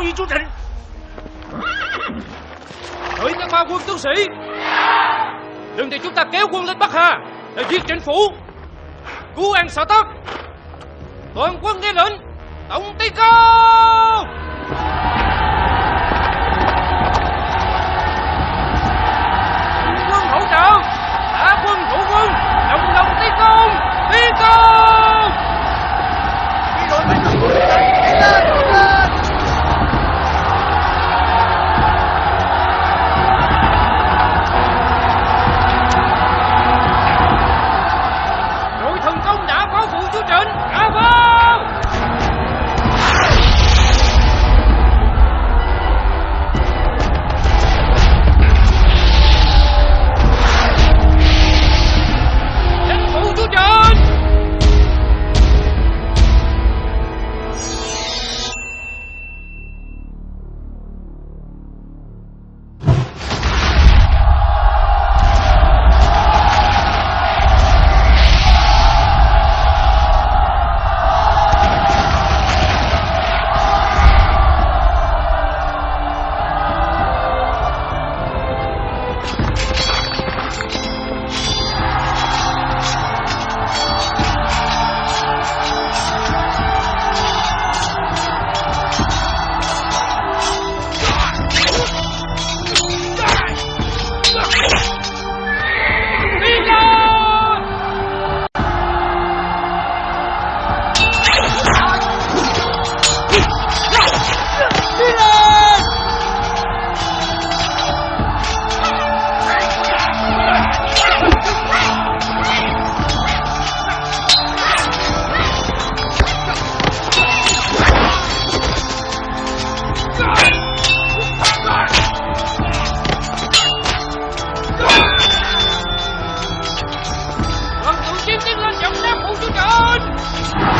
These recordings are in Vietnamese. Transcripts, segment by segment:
bảo với chú Trịnh Hỡi các ba quân tướng sĩ. Đừng để chúng ta kéo quân lên Bắc Hà Để giết trịnh phủ. Cứu an sở tất Toàn quân nghe lệnh. Tổng tiến công Yes.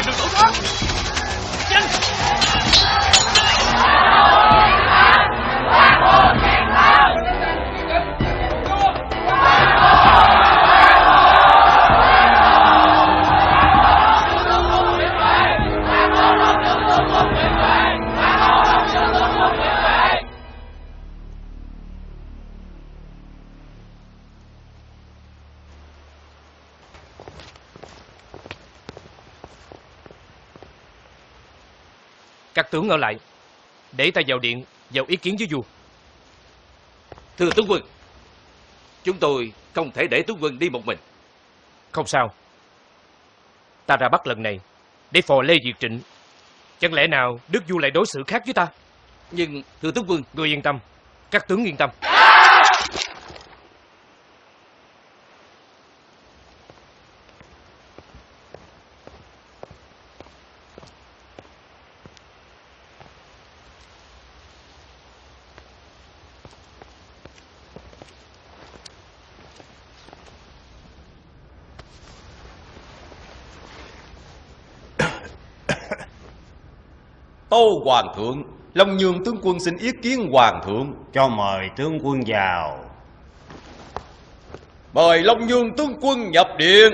tìm được tủ đó Các tướng ở lại Để ta vào điện Vào ý kiến với vua. Thưa tướng quân, chúng tôi không thể để tướng quân đi một mình. Không sao. Ta ra bắt lần này Để phò Lê Diệt Trịnh. Chẳng lẽ nào Đức vua lại đối xử khác với ta? Nhưng thưa tướng quân, Ngươi yên tâm Các tướng yên tâm Tâu Hoàng thượng, Long Nhường tướng quân xin ý kiến Hoàng thượng. Cho mời tướng quân vào Mời Long Nhường tướng quân nhập điện.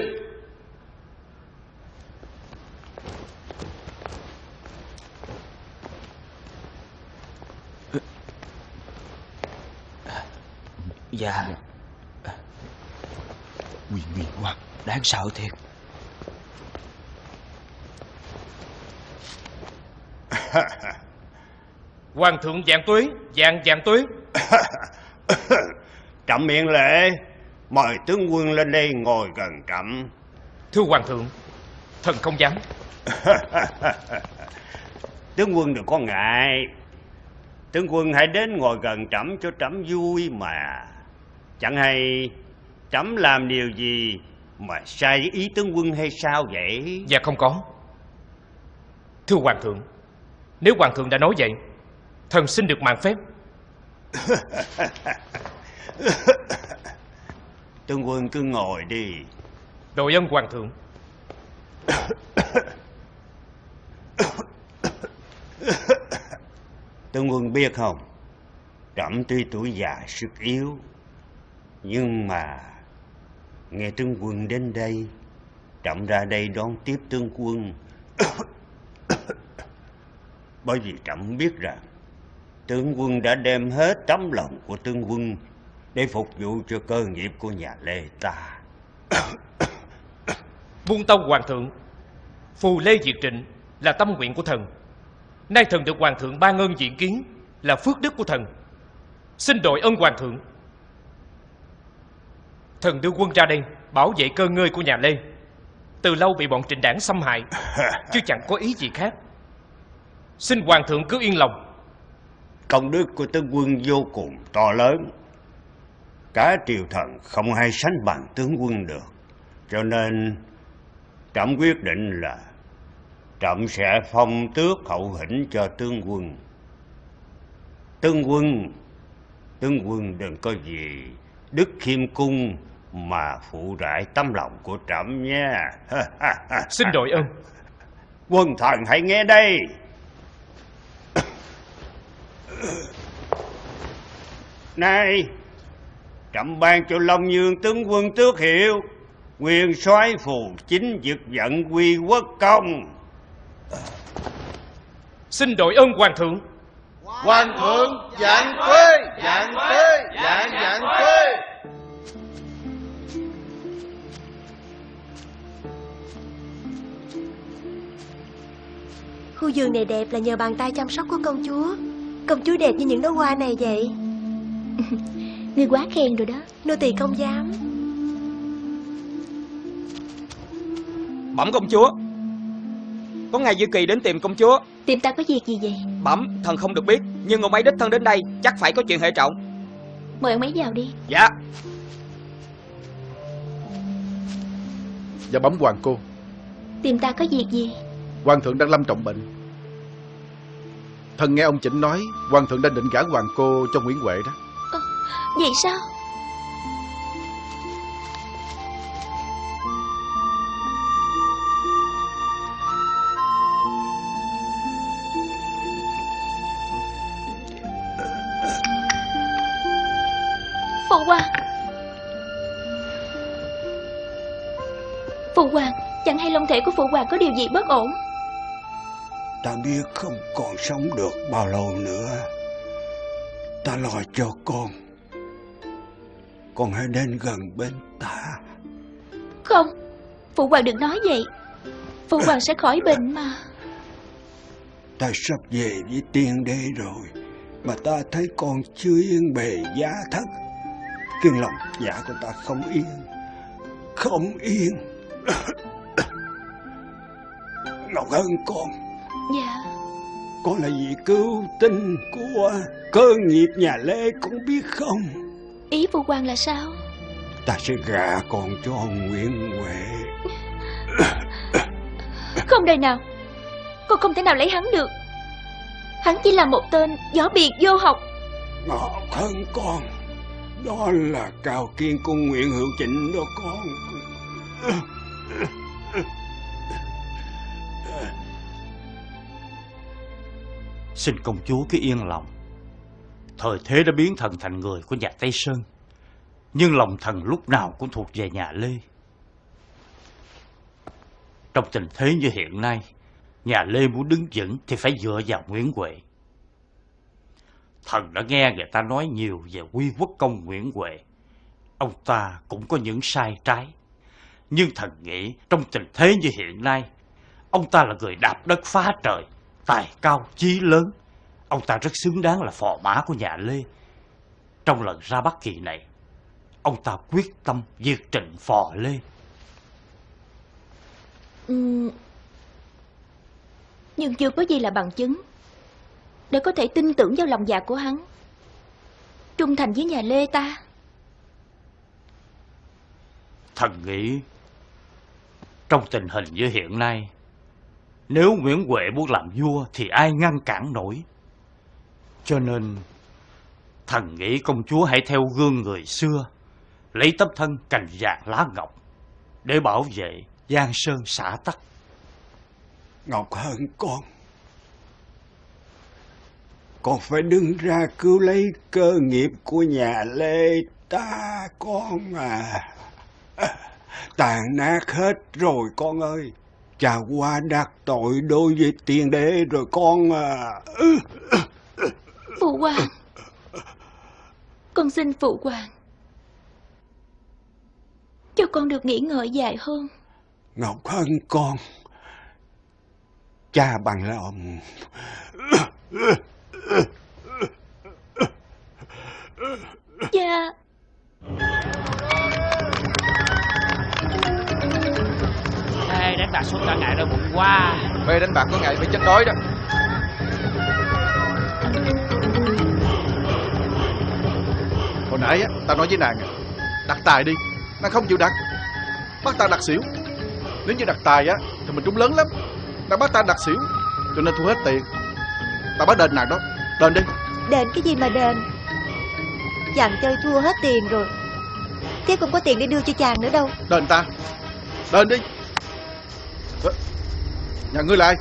Dạ Quyền nguyên quá Đáng sợ thiệt Hoàng thượng vạn tuế Vạn vạn tuế. Trẫm miệng lễ Mời tướng quân lên đây ngồi gần trẫm Thưa Hoàng thượng Thần không dám. Tướng quân đừng có ngại. Tướng quân hãy đến ngồi gần trẫm cho trẫm vui mà. Chẳng hay trẫm làm điều gì Mà sai ý tướng quân hay sao vậy? Dạ không có. Thưa Hoàng thượng Nếu Hoàng thượng đã nói vậy Thần xin được mạng phép. Tướng quân cứ ngồi đi. Đội ân Hoàng thượng. Tướng quân biết không? Trẫm tuy tuổi già sức yếu Nhưng mà Nghe tướng quân đến đây Trẫm ra đây đón tiếp tướng quân Bởi vì trẫm biết rằng Tướng quân đã đem hết tấm lòng của tướng quân Để phục vụ cho cơ nghiệp của nhà Lê ta Buông tông Hoàng thượng Phù Lê Diệt Trịnh Là tâm nguyện của thần. Nay thần được Hoàng thượng ban ơn diện kiến Là phước đức của thần. Xin đội ân Hoàng thượng. Thần đưa quân ra đây Bảo vệ cơ ngơi của nhà Lê. Từ lâu bị bọn trịnh đảng xâm hại Chứ chẳng có ý gì khác Xin Hoàng thượng cứ yên lòng. Công đức của tướng quân vô cùng to lớn. Cả triều thần không ai sánh bằng tướng quân được. Cho nên Trẫm quyết định là Trẫm sẽ phong tước hậu hĩnh cho tướng quân. Tướng quân Tướng quân đừng có gì Đức khiêm cung Mà phụ rải tấm lòng của trẫm nha Xin đội ơn Quân thần hãy nghe đây Này Trẫm ban cho Long Dương tướng quân tước hiệu Quyền soái phù chính dực giận quy quốc công. Xin đội ơn Hoàng thượng. Hoàng thượng dạng quê, dạng quê, dạng dạng quê. Khu vườn này đẹp là nhờ bàn tay chăm sóc của công chúa Công chúa đẹp như những đóa hoa này vậy? Ngươi quá khen rồi đó. Nô tỳ không dám. Bẩm công chúa, Có ngài Dư Kỳ đến tìm công chúa. Tìm ta có việc gì vậy? Bẩm thần không được biết Nhưng ông ấy đích thân đến đây Chắc phải có chuyện hệ trọng. Mời ông ấy vào đi. Dạ. Dạ bấm hoàng cô. Tìm ta có việc gì? Hoàng thượng đang lâm trọng bệnh Thần nghe ông Chỉnh nói, Hoàng thượng đang định gả hoàng cô cho Nguyễn Huệ đó. Vậy sao? Phụ hoàng. Phụ hoàng, Chẳng hay long thể của phụ hoàng có điều gì bất ổn? Ta biết không còn sống được bao lâu nữa. Ta lo cho con. Con hãy đến gần bên ta. Không Phụ hoàng đừng nói vậy Phụ hoàng sẽ khỏi bệnh mà Ta sắp về với tiên đế rồi. Mà ta thấy con chưa yên bề giá thất. Khiến lòng dạ của ta không yên. Không yên. Ngọc Hân con. Dạ Con là vị cứu tinh của cơ nghiệp nhà Lê cũng biết không? Ý phụ hoàng là sao Ta sẽ gả con cho Nguyễn Huệ. Không đời nào Con không thể nào lấy hắn được Hắn chỉ là một tên gió biệt vô học Ngọc hơn con. Đó là cao kiên của Nguyễn Hữu Chỉnh đó con. Xin công chúa cứ yên lòng. Thời thế đã biến thần thành người của nhà Tây Sơn. Nhưng lòng thần lúc nào cũng thuộc về nhà Lê. Trong tình thế như hiện nay, nhà Lê muốn đứng vững thì phải dựa vào Nguyễn Huệ. Thần đã nghe người ta nói nhiều về quy quốc công Nguyễn Huệ. Ông ta cũng có những sai trái. Nhưng thần nghĩ trong tình thế như hiện nay, ông ta là người đạp đất phá trời, tài cao chí lớn. Ông ta rất xứng đáng là phò mã của nhà Lê. Trong lần ra Bắc kỳ này, ông ta quyết tâm diệt trịnh phò Lê. Ừm, Nhưng chưa có gì là bằng chứng Để có thể tin tưởng vào lòng dạ của hắn Trung thành với nhà Lê ta Thần nghĩ trong tình hình như hiện nay, nếu Nguyễn Huệ muốn làm vua thì ai ngăn cản nổi. Cho nên, thần nghĩ công chúa hãy theo gương người xưa, lấy tấm thân cành vàng lá ngọc để bảo vệ Giang Sơn xã tắc. Ngọc hơn con. Con phải đứng ra cứu lấy cơ nghiệp của nhà Lê ta con à. à tàn nát hết rồi con ơi. Cha qua đặt tội đối với tiên đế rồi con à. Phụ hoàng Con xin phụ hoàng Cho con được nghỉ ngơi dài hơn Ngọc Hân con. Cha bằng lòng. Cha đánh bạc số cả ngày đau bụng quá. Mê đánh bạc có ngày phải chết đói đó. Hồi nãy á, ta nói với nàng à, Đặt tài đi Nàng không chịu đặt. Bắt ta đặt xỉu. Nếu như đặt tài á Thì mình trúng lớn lắm. Nàng bắt ta đặt xỉu Cho nên thu hết tiền. Ta bắt đền nàng đó. Đền đi. Đền cái gì mà đền? Chàng chơi thua hết tiền rồi. Thế không có tiền để đưa cho chàng nữa đâu. Đền ta. Đền đi Nhà ngươi là ai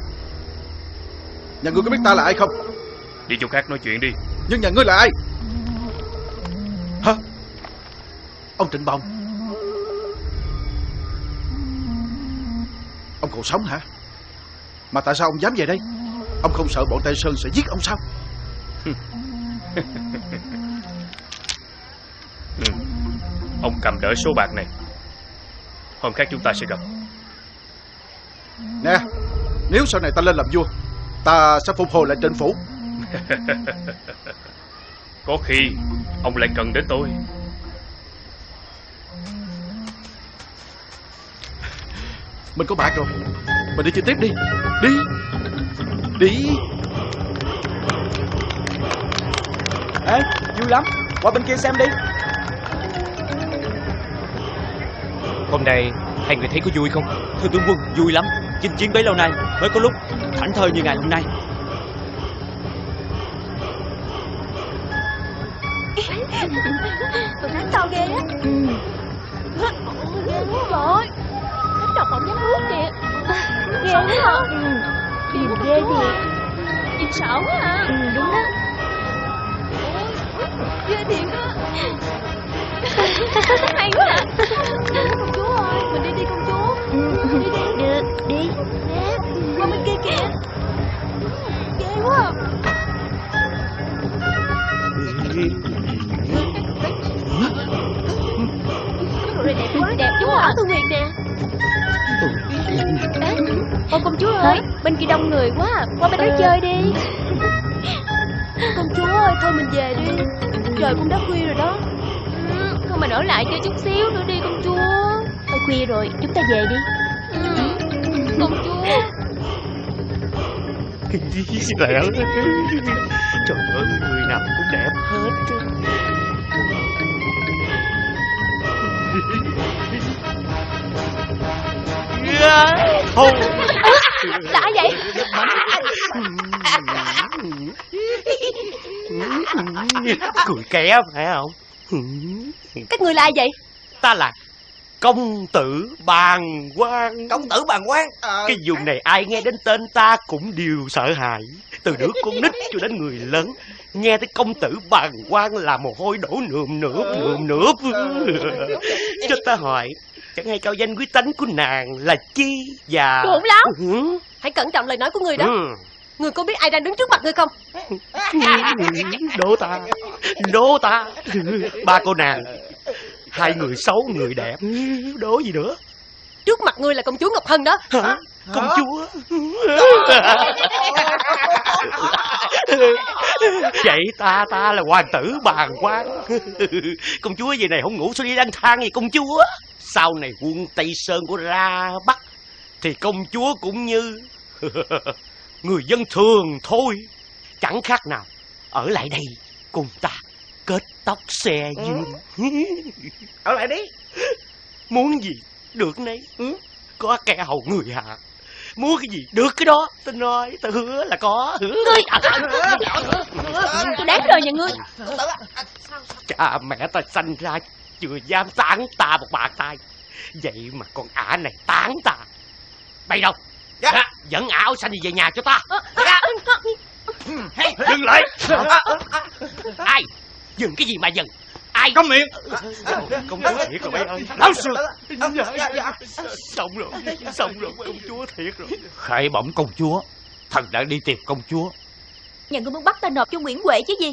Nhà ngươi có biết ta là ai không Đi chỗ khác nói chuyện đi. Nhưng nhà ngươi là ai Hả Ông Trịnh Bồng Ông còn sống hả Mà tại sao ông dám về đây Ông không sợ bọn Tây Sơn sẽ giết ông sao Ừ. Ông cầm đỡ số bạc này. Hôm khác chúng ta sẽ gặp. Nè Nếu sau này ta lên làm vua Ta sẽ phục hồi lại trịnh phủ. Có khi ông lại cần đến tôi. Mình có bạc rồi. Mình đi chơi tiếp đi. Đi. Đi. Ê vui lắm. Qua bên kia xem đi. Hôm nay hai người thấy có vui không? Thưa tướng quân vui lắm Chinh chiến bấy lâu nay Mới có lúc thảnh thơi như ngày hôm nay. Tụi đánh to ghê á. Ừ Ghê quá rồi Đánh độc bọng nhắm nuốt kìa Ghê quá hả? Ừ. Nhìn ghê thiệt. Nhìn sợ quá à Ừ đúng đó. Ghê thiệt á. Hay quá à Công chúa ơi Được đi. Nè Qua bên kia kìa. Ghê quá. Rồi đẹp quá. Đẹp quá à Thư Nguyệt nè Ê, Ô công chúa ơi Bên kia đông người quá à. Qua bên đó chơi đi. Công chúa ơi Thôi mình về đi. Trời cũng đã khuya rồi đó. Ừ, Thôi mình ở lại chơi chút xíu nữa đi công chúa. Thôi khuya rồi Chúng ta về đi. Ừ. Công chúa. Lẹ Trời ơi người nào cũng đẹp hết Thôi. Đã vậy. Cười ké phải không? Các người là ai vậy? Ta là công tử bàn quan Công tử bàn quan Cái vùng này ai nghe đến tên ta cũng đều sợ hãi. Từ đứa con nít cho đến người lớn Nghe tới công tử bàn quan là mồ hôi đổ nườm nượp nườm nượp. Cho ta hỏi Chẳng hay cao danh quý tánh của nàng là chi và Khủng lắm. Ừ. Hãy cẩn trọng lời nói của người đó. Ừ. Người có biết ai đang đứng trước mặt người không? Đố ta. Đố ta. Ba cô nàng Hai người xấu người đẹp Đố gì nữa? Trước mặt người là công chúa Ngọc Hân đó. Hả? Công chúa? Vậy ta ta là hoàng tử bàn quan Công chúa về này không ngủ sao đi lang thang gì công chúa? Sau này quân Tây Sơn của ra Bắc Thì công chúa cũng như Người dân thường thôi. Chẳng khác nào Ở lại đây cùng ta Kết tóc xe dương Ở lại đi. Muốn gì được nấy. Có kẻ hầu người hạ. Muốn cái gì được cái đó. Tôi nói tôi hứa là có hứa Tôi đáng đời nhà ngươi. Cha mẹ ta sanh ra Chưa dám tán ta một bàn tay. Vậy mà con ả này tán ta. Bay đâu? Dạ. Dẫn ả áo xanh đi về nhà cho ta. Dạ. Dừng lại. Ai Dừng cái gì mà dừng? Ai? Câm miệng. Công chúa thiệt rồi bay ơi. Lão sư. Xong rồi Xong rồi công chúa thiệt rồi. Khải bẩm công chúa Thần đã đi tìm công chúa. Nhà ngươi muốn bắt ta nộp cho Nguyễn Huệ chứ gì?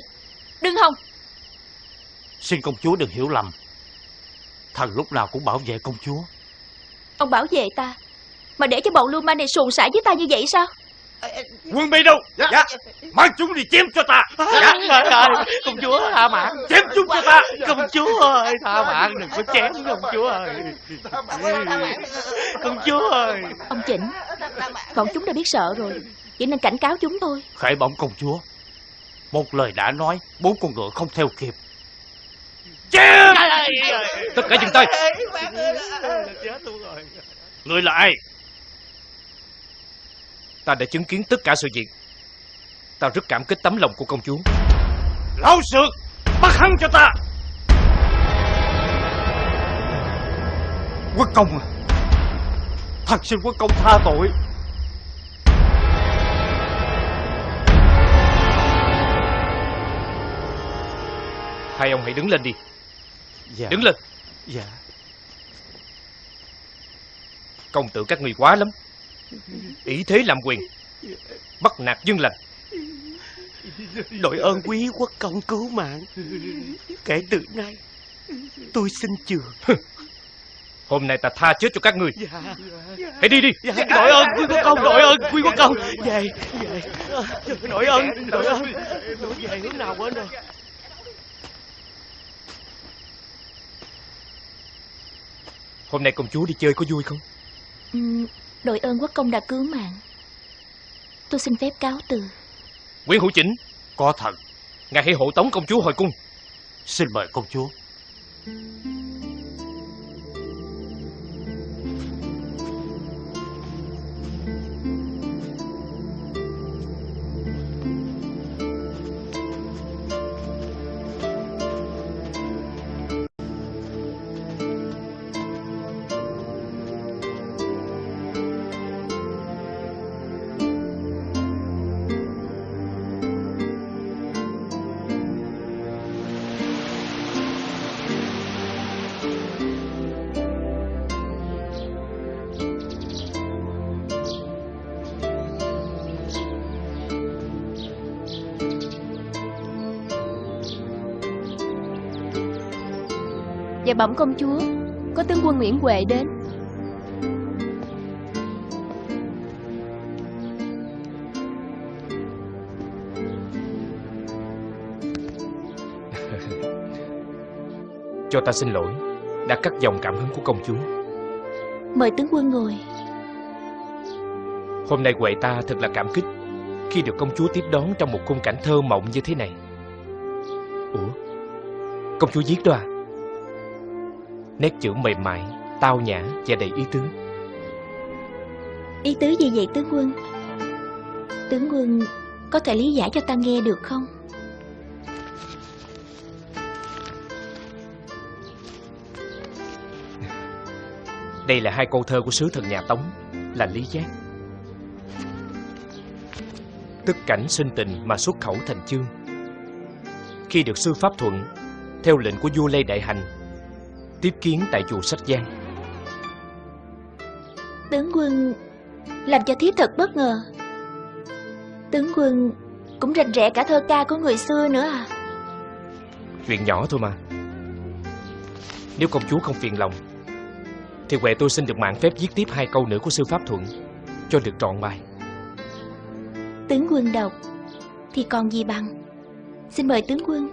Đừng hòng. Xin công chúa đừng hiểu lầm. Thần lúc nào cũng bảo vệ công chúa. Ông bảo vệ ta Mà để cho bọn lưu manh này xuồng xả với ta như vậy sao Quân bi đâu? Dạ. Mang chúng đi chém cho ta. Dạ. Trời ơi Công chúa tha mạng. Chém chúng cho ta. Công chúa ơi Tha mạng đừng có chém công chúa ơi. Công chúa ơi. Ông Chỉnh Bọn chúng đã biết sợ rồi. Chỉ nên cảnh cáo chúng thôi. Khải bẩm công chúa. Một lời đã nói Bốn con ngựa không theo kịp. Chém! Tất cả dừng tay. Người là ai Ta đã chứng kiến tất cả sự việc. Ta rất cảm kích tấm lòng của công chúa. Lão sược Bắt hắn cho ta. Quốc công à Thật xin quốc công tha tội. Hai ông hãy đứng lên đi. Dạ. Đứng lên. Dạ. Công tử các người quá lắm Ý thế làm quyền. Bắt nạt dân lành. Đội ơn quý quốc công cứu mạng. Kể từ nay Tôi xin trường Hôm nay ta tha chết cho các người. Dạ. Hãy đi đi. Dạ, đội ơn quý quốc công, đội ơn quý quốc công. Về, về. Đội ơn, đội ơn. Đội về hướng nào quên rồi? Hôm nay công chúa đi chơi có vui không? Ừm, đội ơn quốc công đã cứu mạng. Tôi xin phép cáo từ. Nguyễn Hữu Chỉnh Có thật Ngài hãy hộ tống công chúa hồi cung. Xin mời công chúa Dạ bẩm công chúa. Có tướng quân Nguyễn Huệ đến. Cho ta xin lỗi Đã cắt dòng cảm hứng của công chúa. Mời tướng quân ngồi. Hôm nay Huệ ta thật là cảm kích Khi được công chúa tiếp đón trong một khung cảnh thơ mộng như thế này. Ủa? Công chúa viết đó à Nét chữ mềm mại Tao nhã và đầy ý tứ. Ý tứ gì vậy tướng quân? Tướng quân Có thể lý giải cho ta nghe được không? Đây là hai câu thơ của sứ thần nhà Tống Là Lý Giác. Tức cảnh sinh tình mà xuất khẩu thành chương. Khi được sư pháp thuận Theo lệnh của vua Lê Đại Hành Tiếp kiến tại chùa Sách Giang. Tướng quân Làm cho thiếp thật bất ngờ. Tướng quân Cũng rành rẽ cả thơ ca của người xưa nữa à? Chuyện nhỏ thôi mà. Nếu công chúa không phiền lòng Thì Huệ tôi xin được mạng phép viết tiếp hai câu nữa của sư Pháp Thuận Cho được trọn bài. Tướng quân đọc Thì còn gì bằng? Xin mời tướng quân.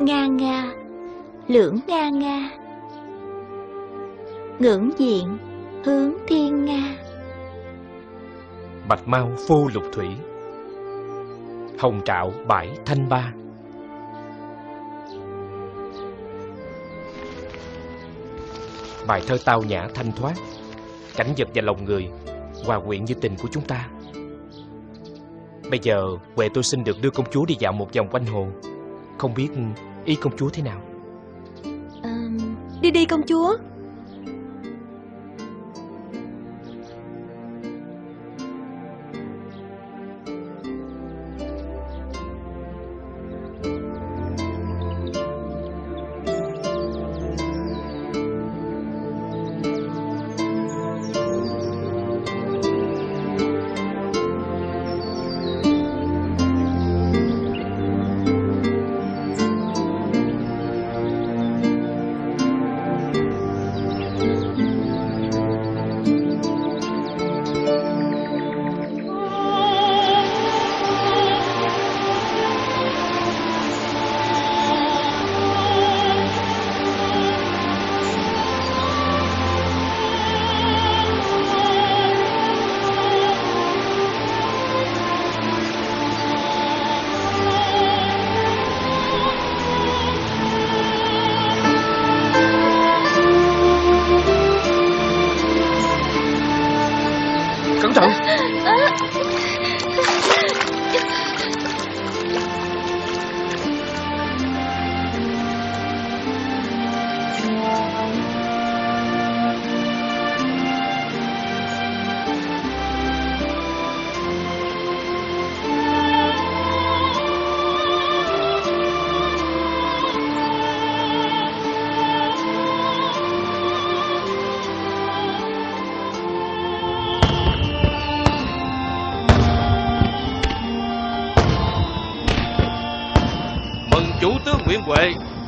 Nga nga Lưỡng nga nga. Ngưỡng diện, Hướng thiên nga. Bạch mau phô lục thủy. Hồng trạo bãi thanh ba. Bài thơ tao nhã thanh thoát. Cảnh vật và lòng người, Hòa quyện như tình của chúng ta. Bây giờ Huệ tôi xin được đưa công chúa đi dạo một vòng quanh hồ. Không biết ý công chúa thế nào. Đi đi công chúa.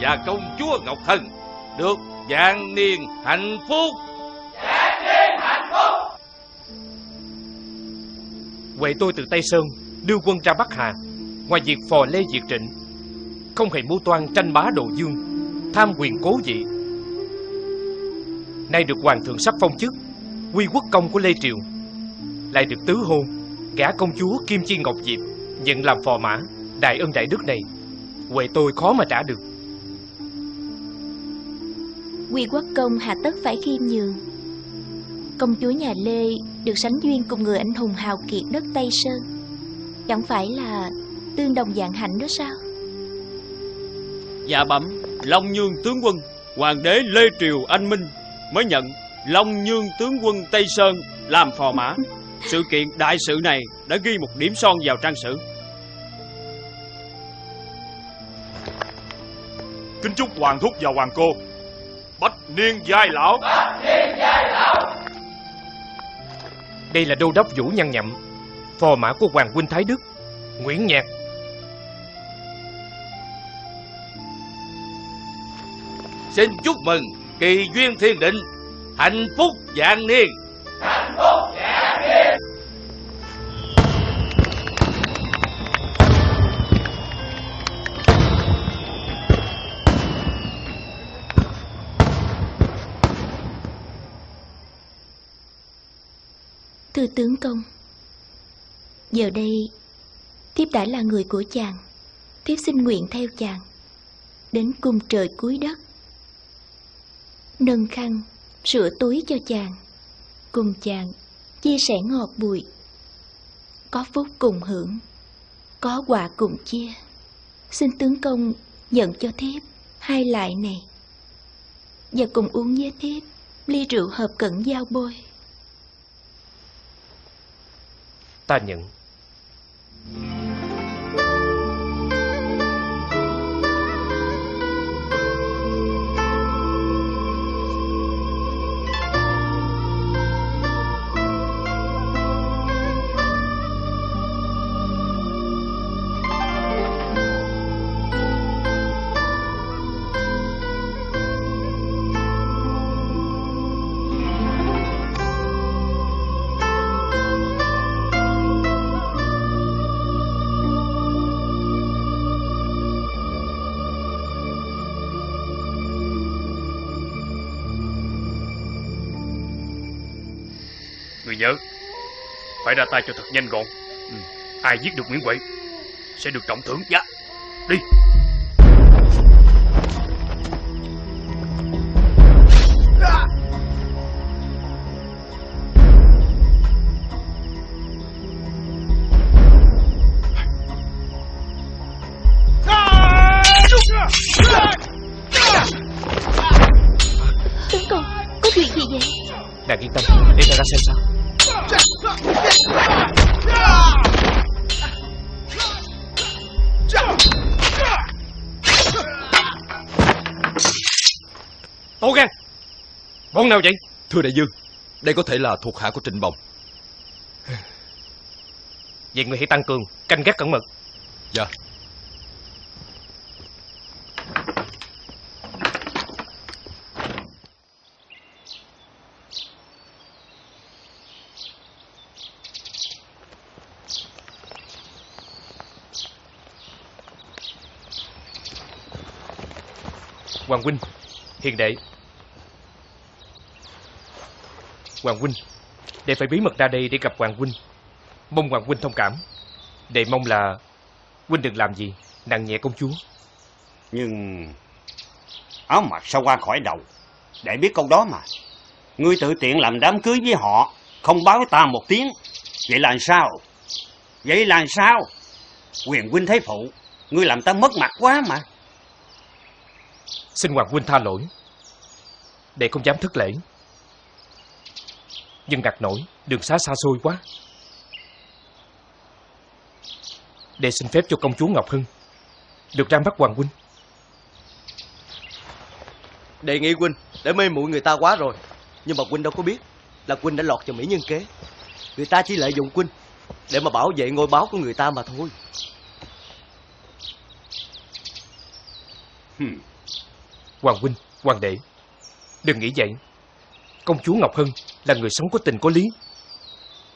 Và công chúa Ngọc Hân được vạn niên hạnh phúc. Huệ tôi từ Tây Sơn đưa quân ra Bắc Hà Ngoài việc phò Lê Diệt Trịnh Không hề mưu toan tranh bá đồ dương Tham quyền cố vị Nay được hoàng thượng sắc phong chức Quy quốc công của Lê Triều Lại được tứ hôn Gả công chúa Kim Chi Ngọc Diệp Nhận làm phò mã Đại ân đại đức này. Huệ tôi khó mà trả được Quy quốc công hạ tất phải khiêm nhường. Công chúa nhà Lê Được sánh duyên cùng người anh hùng hào kiệt đất Tây Sơn. Chẳng phải là Tương đồng dạng hạnh đó sao? Dạ bẩm Long Nhương tướng quân Hoàng đế Lê Triều Anh Minh Mới nhận Long Nhương tướng quân Tây Sơn Làm phò mã. Sự kiện đại sự này Đã ghi một điểm son vào trang sử. Kính chúc hoàng thúc và hoàng cô Bách niên giai lão. Đây là đô đốc Vũ Nhân Nhậm Phò mã của Hoàng huynh Thái Đức Nguyễn Nhạc. Xin chúc mừng kỳ duyên thiên định Hạnh phúc vạn niên tư tướng công. Giờ đây, Thiếp đã là người của chàng. Thiếp xin nguyện theo chàng Đến cung trời cuối đất. Nâng khăn Sửa túi cho chàng, Cùng chàng Chia sẻ ngọt bùi. Có phúc cùng hưởng, Có quả cùng chia. Xin tướng công nhận cho thiếp Hai lại này. Và cùng uống với thiếp Ly rượu hợp cẩn giao bôi. Ta nhận. Phải ra tay cho thật nhanh gọn. Ai giết được Nguyễn Huệ Sẽ được trọng thưởng. Dạ Đi. Tướng công Có chuyện gì vậy? Nàng yên tâm Để ta ra xem sao Tố gan. Bọn nào vậy? Thưa đại dương Đây có thể là thuộc hạ của Trịnh Bồng. Vậy người hãy tăng cường Canh gác cẩn mật. Dạ Hoàng huynh. Hiền đệ. Hoàng huynh, Đệ phải bí mật ra đây để gặp Hoàng huynh. Mong Hoàng huynh thông cảm. Đệ mong là Huynh đừng làm gì, Nặng nhẹ công chúa. Nhưng áo mặc sao qua khỏi đầu? Đệ biết câu đó mà. Ngươi tự tiện làm đám cưới với họ, Không báo ta một tiếng. Vậy là sao? Vậy là sao? Quyền huynh thấy phụ, Ngươi làm ta mất mặt quá mà. Xin Hoàng huynh tha lỗi. Đệ không dám thất lễ. Nhưng ngặt nổi Đường xá xa xôi quá. Đệ xin phép cho công chúa Ngọc Hưng Được ra mắt Hoàng huynh. Đề nghị huynh để mê muội người ta quá rồi. Nhưng mà huynh đâu có biết Là huynh đã lọt vào mỹ nhân kế. Người ta chỉ lợi dụng huynh Để mà bảo vệ ngôi báo của người ta mà thôi. Hmm. Hoàng huynh, hoàng đệ Đừng nghĩ vậy Công chúa Ngọc Hân là người sống có tình có lý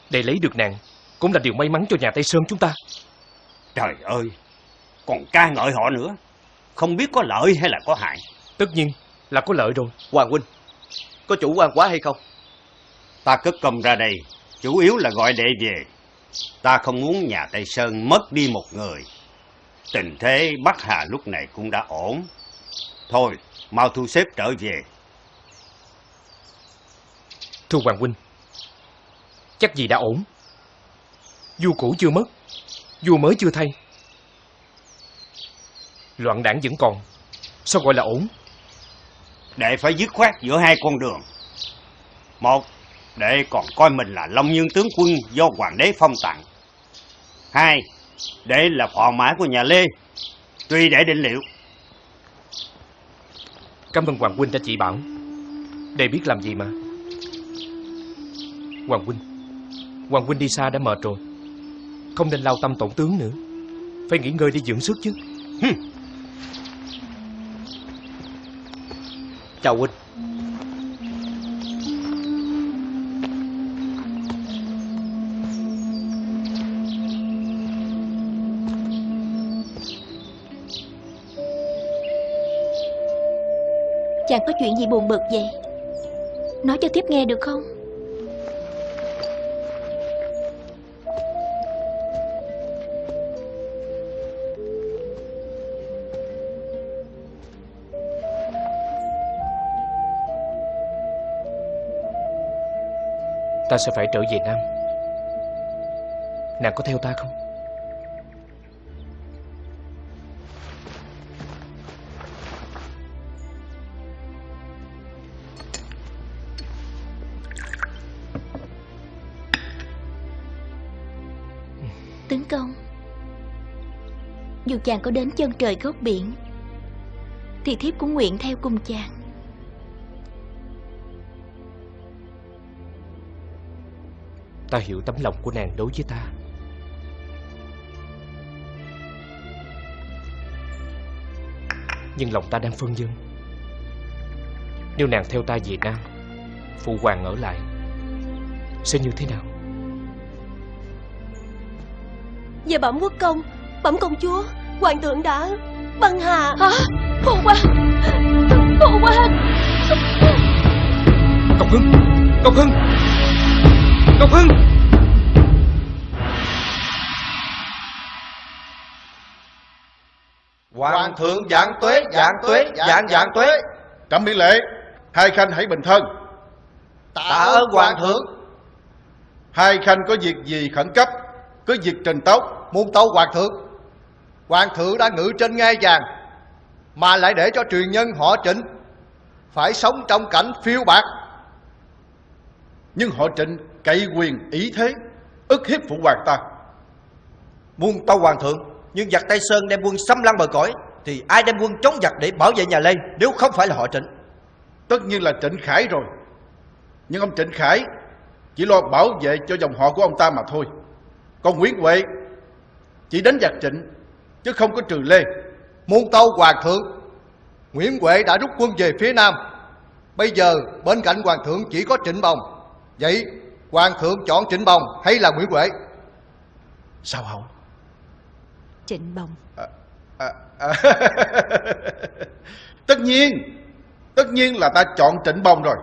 Để lấy được nàng Cũng là điều may mắn cho nhà Tây Sơn chúng ta Trời ơi Còn ca ngợi họ nữa Không biết có lợi hay là có hại Tất nhiên là có lợi rồi Hoàng huynh có chủ quan quá hay không? Ta cất công ra đây, chủ yếu là gọi đệ về. Ta không muốn nhà Tây Sơn mất đi một người. Tình thế Bắc Hà lúc này cũng đã ổn. Thôi, mau thu xếp trở về. Thưa Hoàng Huynh Chắc gì đã ổn Vua cũ chưa mất Vua mới chưa thay Loạn đảng vẫn còn Sao gọi là ổn Đệ phải dứt khoát giữa hai con đường. Một, đệ còn coi mình là Long Nhân tướng quân do hoàng đế phong tặng. Hai, đệ là phò mã của nhà Lê. Tùy đệ định liệu. Cảm ơn Hoàng Huynh đã chỉ bảo. Đệ biết làm gì mà. Hoàng Huynh Hoàng Huynh đi xa đã mệt rồi. Không nên lao tâm tổn tướng nữa. Phải nghỉ ngơi đi dưỡng sức chứ. Chào huynh. Chàng có chuyện gì buồn bực vậy? Nói cho tiếp nghe được không? Ta sẽ phải trở về Nam. Nàng có theo ta không? Chàng có đến chân trời góc biển. Thì thiếp cũng nguyện theo cùng chàng. Ta hiểu tấm lòng của nàng đối với ta. Nhưng lòng ta đang phân vân. Nếu nàng theo ta về Nam Phụ hoàng ở lại Sẽ như thế nào? Về bẩm quốc công Bẩm công chúa Hoàng thượng đã băng hà Hả Phụ hoàng Phụ hoàng Ngọc Hưng Ngọc Hưng Ngọc Hưng Hoàng thượng dạng tuế, dạng tuế, dạng dạng tuế. Trẫm miễn lệ, hai khanh hãy bình thân. Tạ ơn hoàng thượng. Hai khanh có việc gì khẩn cấp, cứ việc trình tấu. Muôn tâu hoàng thượng Hoàng thượng đã ngự trên ngai vàng Mà lại để cho truyền nhân họ trịnh Phải sống trong cảnh phiêu bạc Nhưng họ trịnh cậy quyền ý thế, ức hiếp phụ hoàng ta. Muôn tâu hoàng thượng, nhưng giặc Tây Sơn đem quân xâm lăng bờ cõi thì ai đem quân chống giặc để bảo vệ nhà Lê nếu không phải là họ Trịnh? Tất nhiên là Trịnh Khải rồi. Nhưng ông Trịnh Khải chỉ lo bảo vệ cho dòng họ của ông ta mà thôi. Còn Nguyễn Huệ chỉ đánh giặc Trịnh chứ không có trừ Lê. Muôn tâu hoàng thượng Nguyễn Huệ đã rút quân về phía Nam. Bây giờ bên cạnh hoàng thượng chỉ có Trịnh Bồng. Vậy hoàng thượng chọn Trịnh Bồng hay là Nguyễn Huệ? Sao hậu? Trịnh Bồng. À, à, à, tất nhiên Tất nhiên là ta chọn Trịnh Bồng rồi.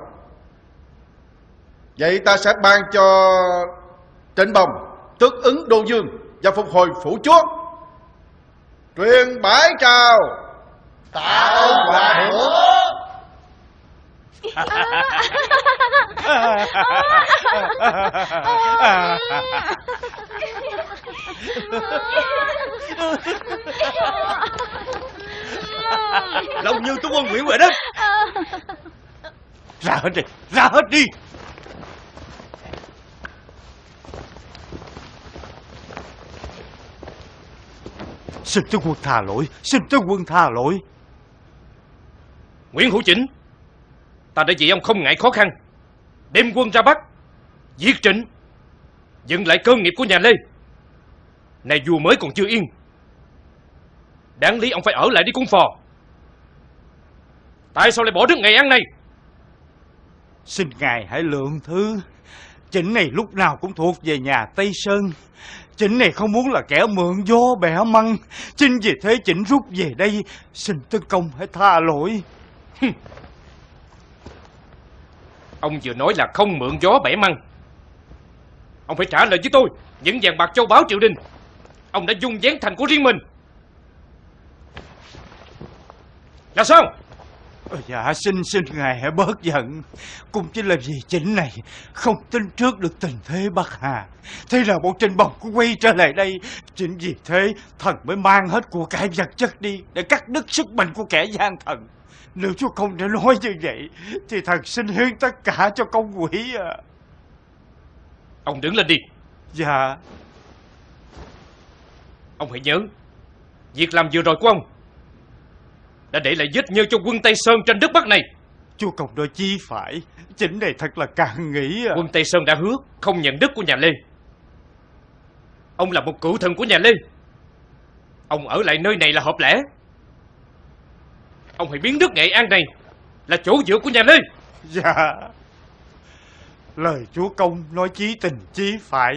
Vậy ta sẽ ban cho Trịnh Bồng Tước ứng Đô Dương Và phục hồi phủ chúa Truyền bái chào. Tạ ơn hoàng thượng Long Như tướng quân Nguyễn Huệ đó. Ra hết đi Ra hết đi Xin tướng quân tha lỗi. Xin tướng quân tha lỗi. Nguyễn Hữu Chỉnh Ta đã vì ông không ngại khó khăn. Đem quân ra Bắc Giết Trịnh Dừng lại cơ nghiệp của nhà Lê. Này vua mới còn chưa yên. Đáng lý ông phải ở lại đi cung phò. Tại sao lại bỏ đứt ngày ăn này? Xin ngài hãy lượng thứ. Chỉnh này lúc nào cũng thuộc về nhà Tây Sơn Chỉnh này không muốn là kẻ mượn gió bẻ măng. Chính vì thế chỉnh rút về đây, Xin tấn công hãy tha lỗi. Ông vừa nói là không mượn gió bẻ măng. Ông phải trả lời với tôi, Những vàng bạc châu báu triều đình. Ông đã dung dán thành của riêng mình. Là sao? Dạ xin xin ngài hãy bớt giận. Cũng chỉ là vì chính này Không tin trước được tình thế Bắc Hà. Thế là một trình bồng cũng quay trở lại đây Chính vì thế thần mới mang hết của cải vật chất đi Để cắt đứt sức mạnh của kẻ gian thần. Nếu chúa công đã nói như vậy Thì thần xin hiến tất cả cho công quỷ à. Ông đứng lên đi. Dạ. Ông hãy nhớ Việc làm vừa rồi của ông Đã để lại vết nhơ cho quân Tây Sơn trên đất Bắc này. Chúa công nói chi phải Chính này thật là càng nghĩ à. Quân Tây Sơn đã hứa Không nhận đất của nhà Lê. Ông là một cựu thần của nhà Lê. Ông ở lại nơi này là hợp lẽ. Ông hãy biến đất Nghệ An này Là chỗ dựa của nhà Lê. Dạ. Lời chúa công nói chí tình chí phải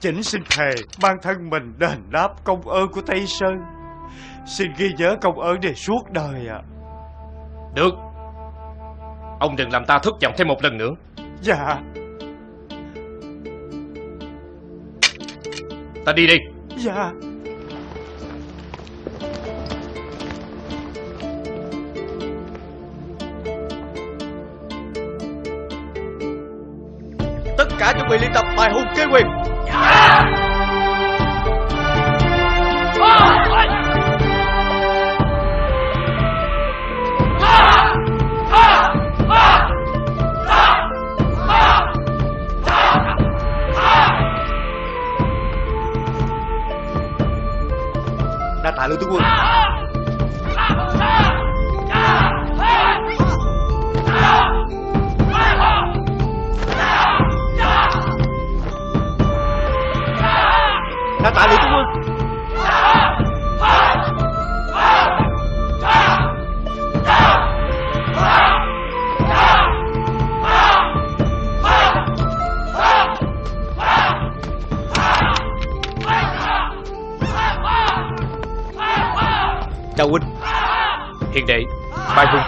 Chỉnh xin thề mang thân mình đền đáp công ơn của Tây Sơn Xin ghi nhớ công ơn này suốt đời ạ. Được. Ông đừng làm ta thất vọng thêm một lần nữa. Dạ. Ta đi đi. Dạ. Tất cả chuẩn bị luyện tập bài hùng kế quyền. Đa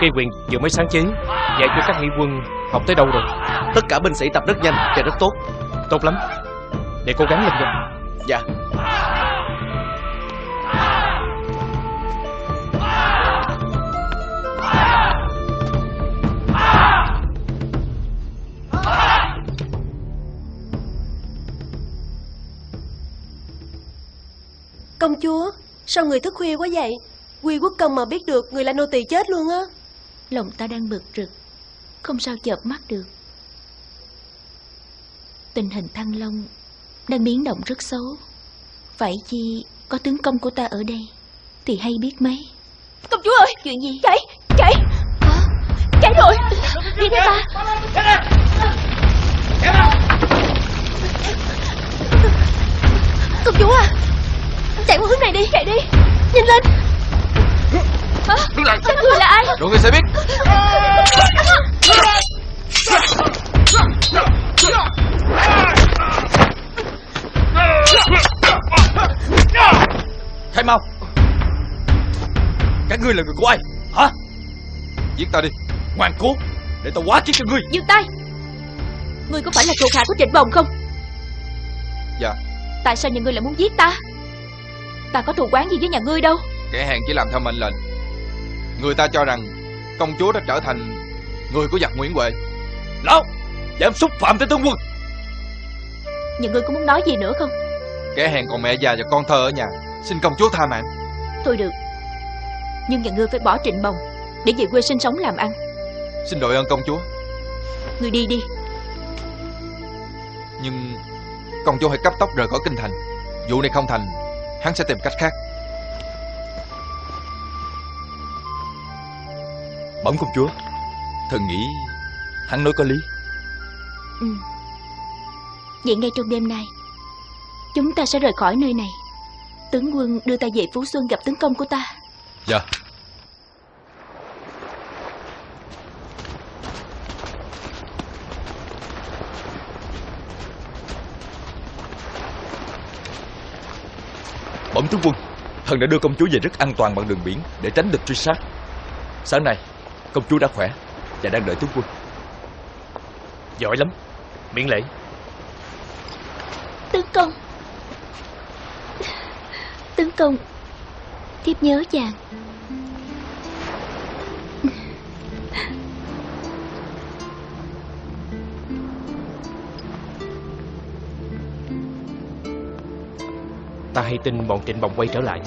cây quyền vừa mới sáng chế Dạy cho các nghị quân học tới đâu rồi? Tất cả binh sĩ tập rất nhanh và rất tốt. Tốt lắm. Để cố gắng lên nha Dạ. Công chúa Sao người thức khuya quá vậy? Quy quốc công mà biết được Người là nô tỳ chết luôn á Lòng ta đang bực rực Không sao chợp mắt được. Tình hình Thăng Long Đang biến động rất xấu. Phải chi có tướng công của ta ở đây Thì hay biết mấy. Công chúa ơi! Chuyện gì? Chạy Chạy Chạy rồi! Đi theo ta! Công chúa à! Chạy qua hướng này đi! Chạy đi! Nhanh lên Hả? Các người là ai? Rồi người sẽ biết. Khai mau. Các ngươi là người của ai? Hả? Giết ta đi. Ngoan cố. Để tao quá chết cho ngươi. Dừng tay. Ngươi có phải là thuộc hạ của trịnh bồng không? Dạ. Tại sao nhà ngươi lại muốn giết ta? Ta có thù quán gì với nhà ngươi đâu? Kẻ hèn chỉ làm theo mệnh lệnh Người ta cho rằng Công chúa đã trở thành Người của giặc Nguyễn Huệ. Lão Dám xúc phạm tới tướng quân. Nhà ngươi có muốn nói gì nữa không? Kẻ hèn còn mẹ già và con thơ ở nhà. Xin công chúa tha mạng. Thôi được. Nhưng nhà ngươi phải bỏ trịnh bồng Để về quê sinh sống làm ăn. Xin đội ơn công chúa. Ngươi đi đi. Nhưng Công chúa hãy cấp tốc rời khỏi kinh thành. Vụ này không thành Hắn sẽ tìm cách khác Bẩm công chúa. Thần nghĩ Hắn nói có lý. Ừ. Vậy ngay trong đêm nay Chúng ta sẽ rời khỏi nơi này. Tướng quân đưa ta về Phú Xuân gặp tướng công của ta. Dạ. Bẩm tướng quân Thần đã đưa công chúa về rất an toàn bằng đường biển Để tránh địch truy sát. Sáng nay công chúa đã khỏe Và đang đợi tướng quân. Giỏi lắm Miễn lễ. Tướng công. Tướng công Thiếp nhớ chàng. Ta hay tin bọn trịnh bồng quay trở lại.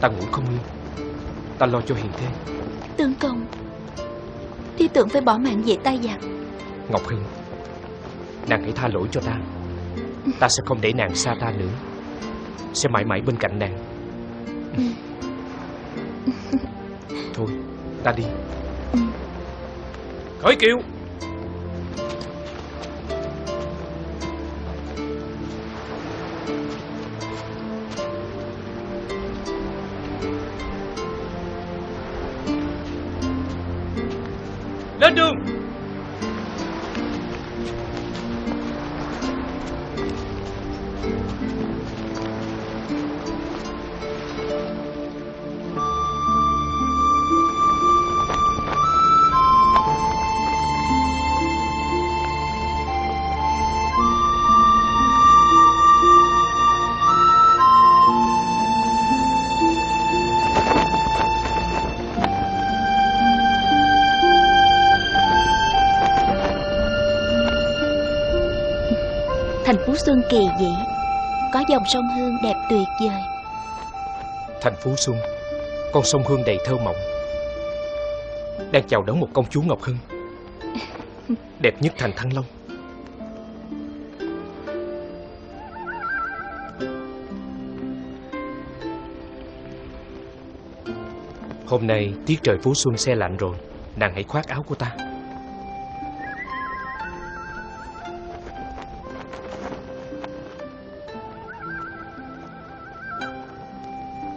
Ta ngủ không yên. Ta lo cho hiền thê Tướng công Thiếp tưởng phải bỏ mạng về tay giặc. Ngọc Hưng Nàng hãy tha lỗi cho ta. Ta sẽ không để nàng xa ta nữa. Sẽ mãi mãi bên cạnh nàng. Thôi ta đi. Khởi kiệu Phố Xuân kỳ dị Có dòng sông Hương đẹp tuyệt vời. Thành phố Xuân Con sông Hương đầy thơ mộng. Đang chào đón một công chúa Ngọc Hưng. Đẹp nhất thành Thăng Long. Hôm nay tiết trời phố Xuân xe lạnh rồi Nàng hãy khoác áo của ta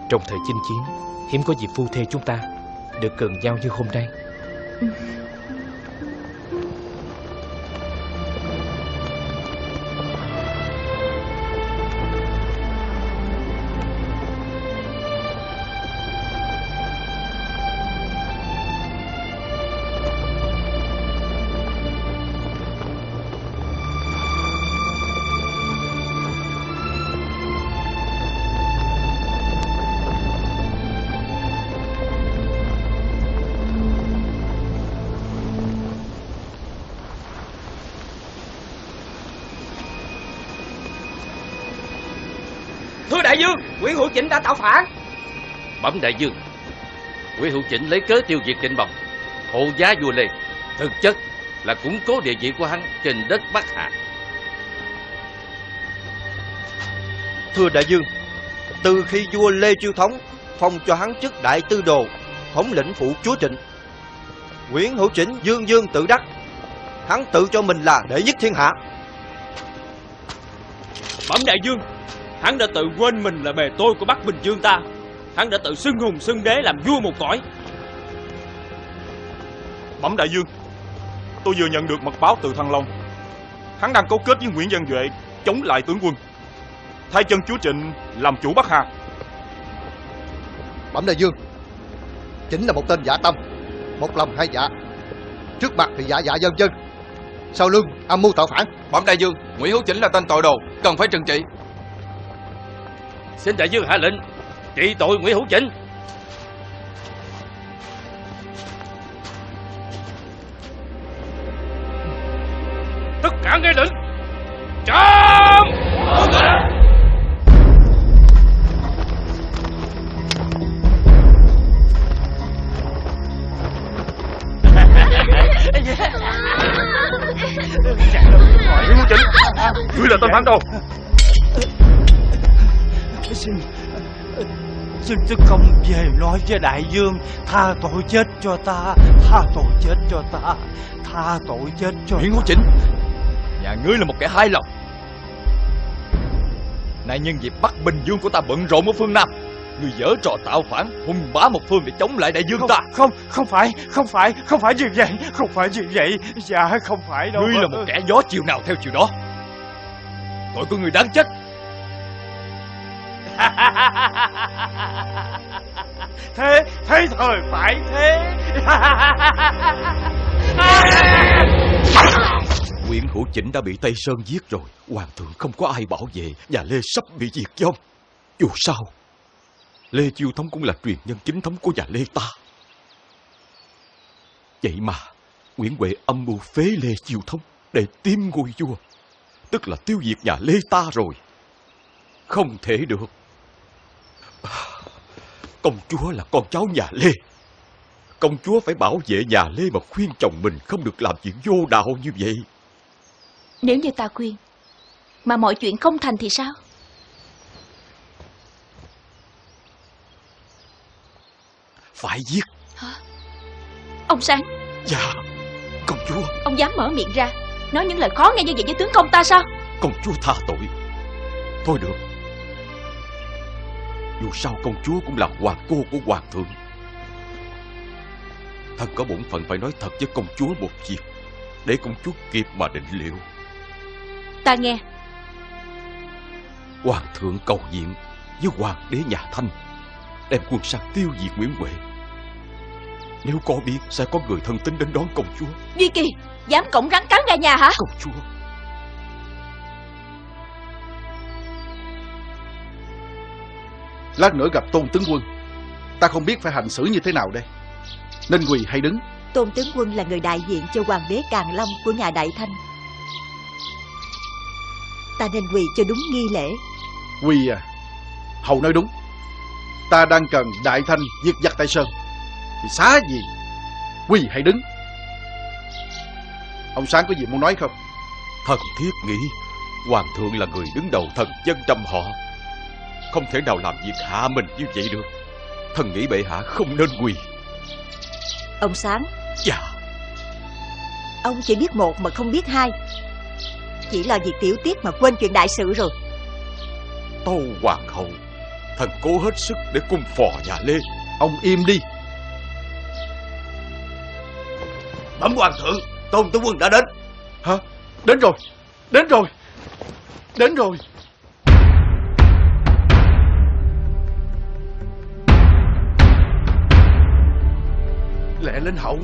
Trong thời chinh chiến, Hiếm có dịp phu thê chúng ta Được gần nhau như hôm nay. Ừ. Bẩm đại dương Nguyễn Hữu Chỉnh lấy cớ tiêu diệt trịnh bồng. Hộ giá vua Lê Thực chất là củng cố địa vị của hắn trên đất Bắc Hà Thưa đại dương Từ khi vua Lê Chiêu Thống Phong cho hắn chức đại tư đồ Thống lĩnh phụ chúa Trịnh Nguyễn Hữu Chỉnh dương dương tự đắc Hắn tự cho mình là đệ nhất thiên hạ. Bẩm đại dương Hắn đã tự quên mình là bề tôi của Bắc Bình Dương ta Hắn đã tự xưng hùng xưng đế làm vua một cõi. Bẩm đại dương Tôi vừa nhận được mật báo từ Thăng Long. Hắn đang cấu kết với Nguyễn Văn Duệ Chống lại tướng quân. Thay chân chúa Trịnh làm chủ Bắc Hà. Bẩm đại dương Chính là một tên giả tâm Một lòng hai dạ Trước mặt thì dạ dạ dân dân Sau lưng âm mưu tạo phản. Bẩm đại dương Nguyễn Hữu Chỉnh là tên tội đồ Cần phải trừng trị. Xin đại dương hạ lệnh Trị tội Nguyễn Hữu chính Xin tướng công về nói với đại dương. Tha tội chết cho ta. Tha tội chết cho ta. Tha tội chết cho Nguyễn Hữu Chỉnh Nhà ngươi là một kẻ hai lòng. Nay nhân dịp Bắc Bình Dương của ta bận rộn ở phương Nam Ngươi dở trò tạo phản Hùng bá một phương để chống lại đại dương không, ta. Không, không phải, không phải, không phải như vậy Không phải như vậy. Dạ, không phải đâu. Ngươi là một kẻ gió chiều nào theo chiều đó. Tội của người đáng chết Thế, thế thời phải thế. Nguyễn Hữu Chỉnh đã bị Tây Sơn giết rồi. Hoàng thượng không có ai bảo vệ Nhà Lê sắp bị diệt vong Dù sao Lê Chiêu Thống cũng là truyền nhân chính thống của nhà Lê ta. Vậy mà Nguyễn Huệ âm mưu phế Lê Chiêu Thống Để tiêm ngôi vua Tức là tiêu diệt nhà Lê ta rồi. Không thể được. Công chúa là con cháu nhà Lê. Công chúa phải bảo vệ nhà Lê mà khuyên chồng mình không được làm chuyện vô đạo như vậy. Nếu như ta khuyên Mà mọi chuyện không thành thì sao? Phải giết. Ông Sáng Dạ Công chúa. Ông dám mở miệng ra Nói những lời khó nghe như vậy với tướng công ta sao? Công chúa tha tội. Thôi được Dù sao công chúa cũng là hoàng cô của hoàng thượng. Thần có bổn phận phải nói thật với công chúa một việc Để công chúa kịp mà định liệu. Ta nghe. Hoàng thượng cầu diện với hoàng đế nhà Thanh Đem quân sang tiêu diệt Nguyễn Huệ. Nếu có biết sẽ có người thân tín đến đón công chúa. Duy Kỳ Dám cổng rắn cắn gà nhà hả? Công chúa Lát nữa gặp Tôn Tướng Quân. Ta không biết phải hành xử như thế nào đây. Nên quỳ hay đứng. Tôn tướng quân là người đại diện cho hoàng đế Càn Long của nhà Đại Thanh. Ta nên quỳ cho đúng nghi lễ. Quỳ à? Hầu nói đúng. Ta đang cần Đại Thanh diệt giặc Tây Sơn. Thì xá gì? Quỳ hay đứng? Ông Sáng có gì muốn nói không? Thần thiết nghĩ Hoàng thượng là người đứng đầu thần dân trăm họ Không thể nào làm việc hạ mình như vậy được. Thần nghĩ bệ hạ không nên quỳ. Ông Sáng. Dạ. Ông chỉ biết một mà không biết hai. Chỉ là việc tiểu tiết mà quên chuyện đại sự rồi. Tâu hoàng hậu Thần cố hết sức để cung phò nhà Lê. Ông im đi. Bẩm hoàng thượng Tôn tướng quân đã đến. Hả? Đến rồi. Đến rồi. Đến rồi Lẹ lên hậu.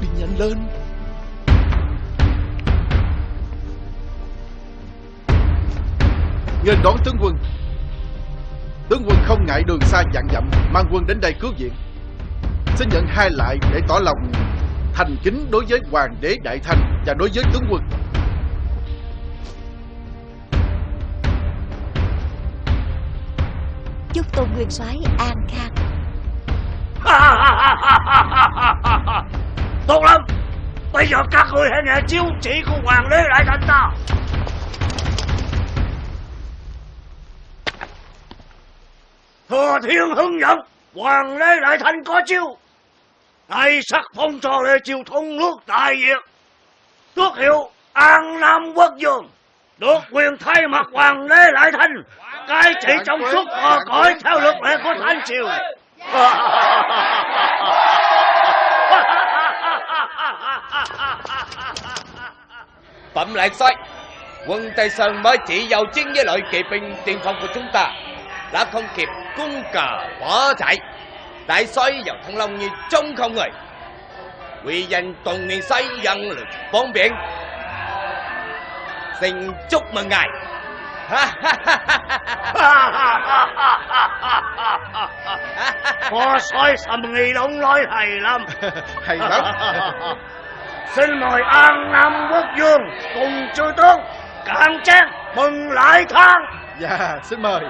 Đi nhanh lên. Nghênh đón tướng quân. Tướng quân không ngại đường xa dặn dặm, Mang quân đến đây cứu viện. Xin nhận hai lại để tỏ lòng Thành kính đối với Hoàng đế Đại Thanh Và đối với tướng quân. Chúc Tôn Nguyên soái an khang. Tốt lắm. Bây giờ các ngươi hãy nghe chiếu chỉ của hoàng đế đại thanh ta. Thừa thiên hưng dẫn Hoàng đế đại thanh có chiêu. Nay sắc phong cho Lê Triều Thông nước đại việt. Tước hiệu An Nam Quốc Dương. Được quyền thay mặt Hoàng đế đại thanh Cai trị trong suốt bờ cõi theo luật lệ của Thanh Triều. Bẩm lạc xoay Quân Tây Sơn mới chỉ vào chiến với loại kỵ binh tiên phong của chúng ta Đã không kịp cung cờ bỏ chạy. Đại xoay vào Thăng Long như trông không người. Quy danh tuần miền xoay dân lực bốn biển Xin chúc mừng ngài. Phó sói sầm nghi đông nói hay lắm. Hay lắm. Xin mời An Nam Quốc Dương cùng chư tướng cạn chén mừng lại thang. Dạ xin mời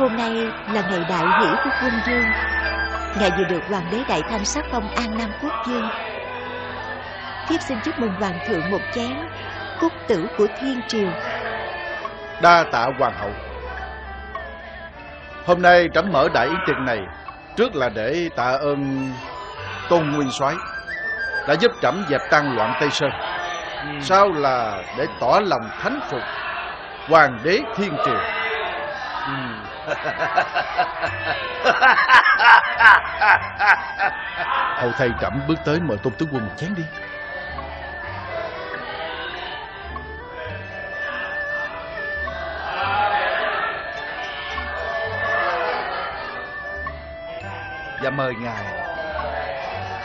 Hôm nay là ngày đại hỷ của quân dương. Ngài vừa được Hoàng đế Đại Thanh sắc phong An Nam Quốc Dương. Thiếp xin chúc mừng Hoàng thượng một chén Cúc tử của Thiên Triều. Đa tạ hoàng hậu. Hôm nay trẫm mở đại yến tiệc này Trước là để tạ ơn Tôn Nguyên soái Đã giúp trẫm dẹp tan loạn Tây Sơn. Sau là để tỏ lòng thánh phục Hoàng đế Thiên Triều Hầu thầy trẫm bước tới mời Tôn Tướng Quân một chén đi. Và mời ngài.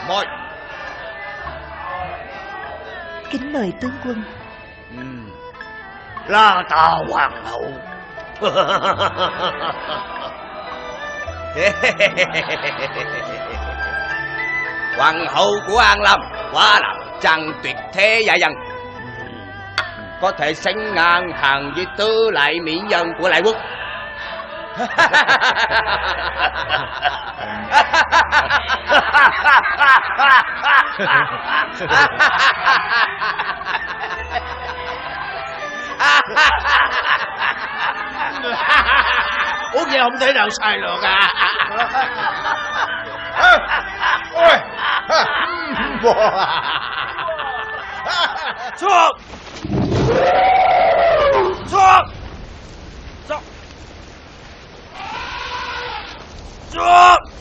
Mời. Kính mời tướng quân. Ừ. La ta hoàng hậu. Hoàng hậu của An Lâm Quá là trang tuyệt thế dạ dân. Có thể sánh ngang hàng với tứ lại mỹ nhân của lại quốc Uống vậy không thể nào sai được à Ôi Xuống Xuống Xuống Xuống Xuống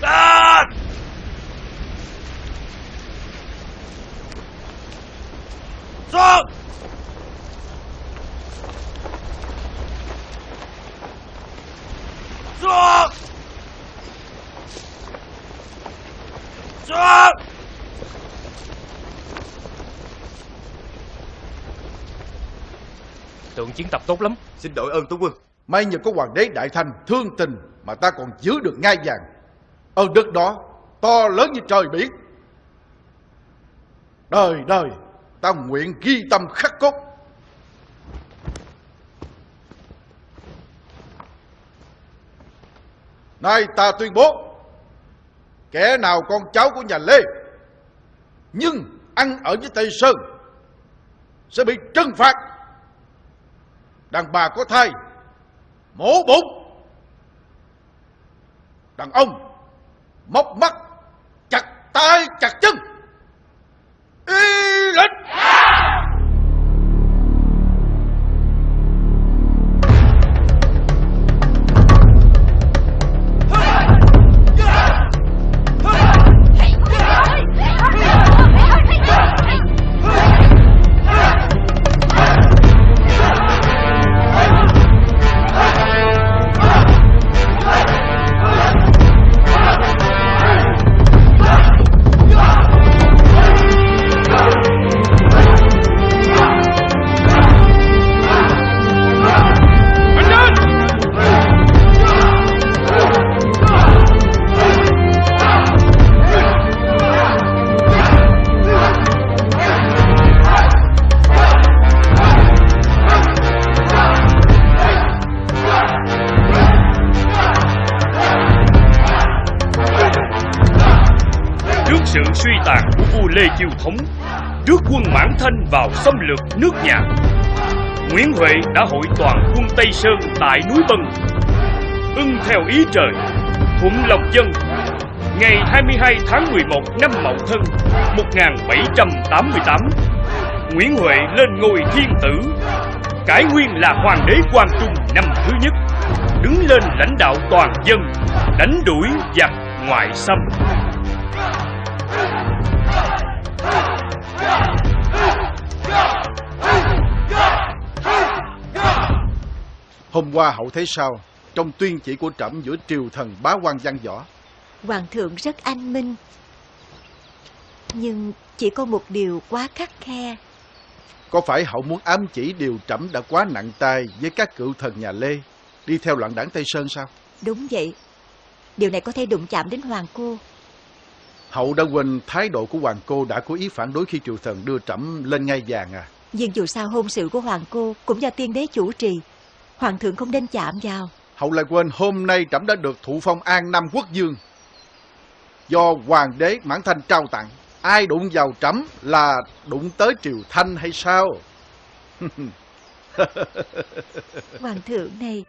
Lên Xuống Xuống Xuống Tượng chiến tập tốt lắm. Xin đội ơn tướng quân. May nhờ có hoàng đế Đại thành thương tình Mà ta còn giữ được ngai vàng. Ơn đức đó to lớn như trời biển. Đời đời, Ta nguyện ghi tâm khắc cốt. Nay ta tuyên bố, Kẻ nào con cháu của nhà Lê, Nhưng ăn ở với Tây Sơn, Sẽ bị trừng phạt. Đàn bà có thai, Mổ bụng. Đàn ông Móc mắt, Chặt tay, chặt chân. Y lệnh Chiêu Thống Trước quân Mãn Thanh vào xâm lược nước nhà. Nguyễn Huệ đã hội toàn quân Tây Sơn tại núi Bân, Ưng theo ý trời, Thuận lòng dân. Ngày 22 tháng 11 năm Mậu Thân 1788 Nguyễn Huệ lên ngôi thiên tử. Cải nguyên là hoàng đế Quang Trung năm thứ nhất, Đứng lên lãnh đạo toàn dân, Đánh đuổi giặc ngoại xâm. Hôm qua hậu thấy sao? Trong tuyên chỉ của trẫm giữa triều thần bá quan văn võ. Hoàng thượng rất anh minh. Nhưng chỉ có một điều quá khắc khe. Có phải hậu muốn ám chỉ điều trẫm đã quá nặng tay Với các cựu thần nhà Lê Đi theo loạn đảng Tây Sơn sao? Đúng vậy. Điều này có thể đụng chạm đến hoàng cô. Hậu đã quên thái độ của hoàng cô Đã có ý phản đối khi triều thần đưa trẫm lên ngai vàng à? Nhưng dù sao hôn sự của hoàng cô Cũng do tiên đế chủ trì Hoàng thượng không nên chạm vào Hậu lại quên hôm nay trẫm đã được thụ phong an nam quốc dương Do hoàng đế mãn thanh trao tặng Ai đụng vào trẫm là đụng tới triều thanh hay sao Hoàng thượng này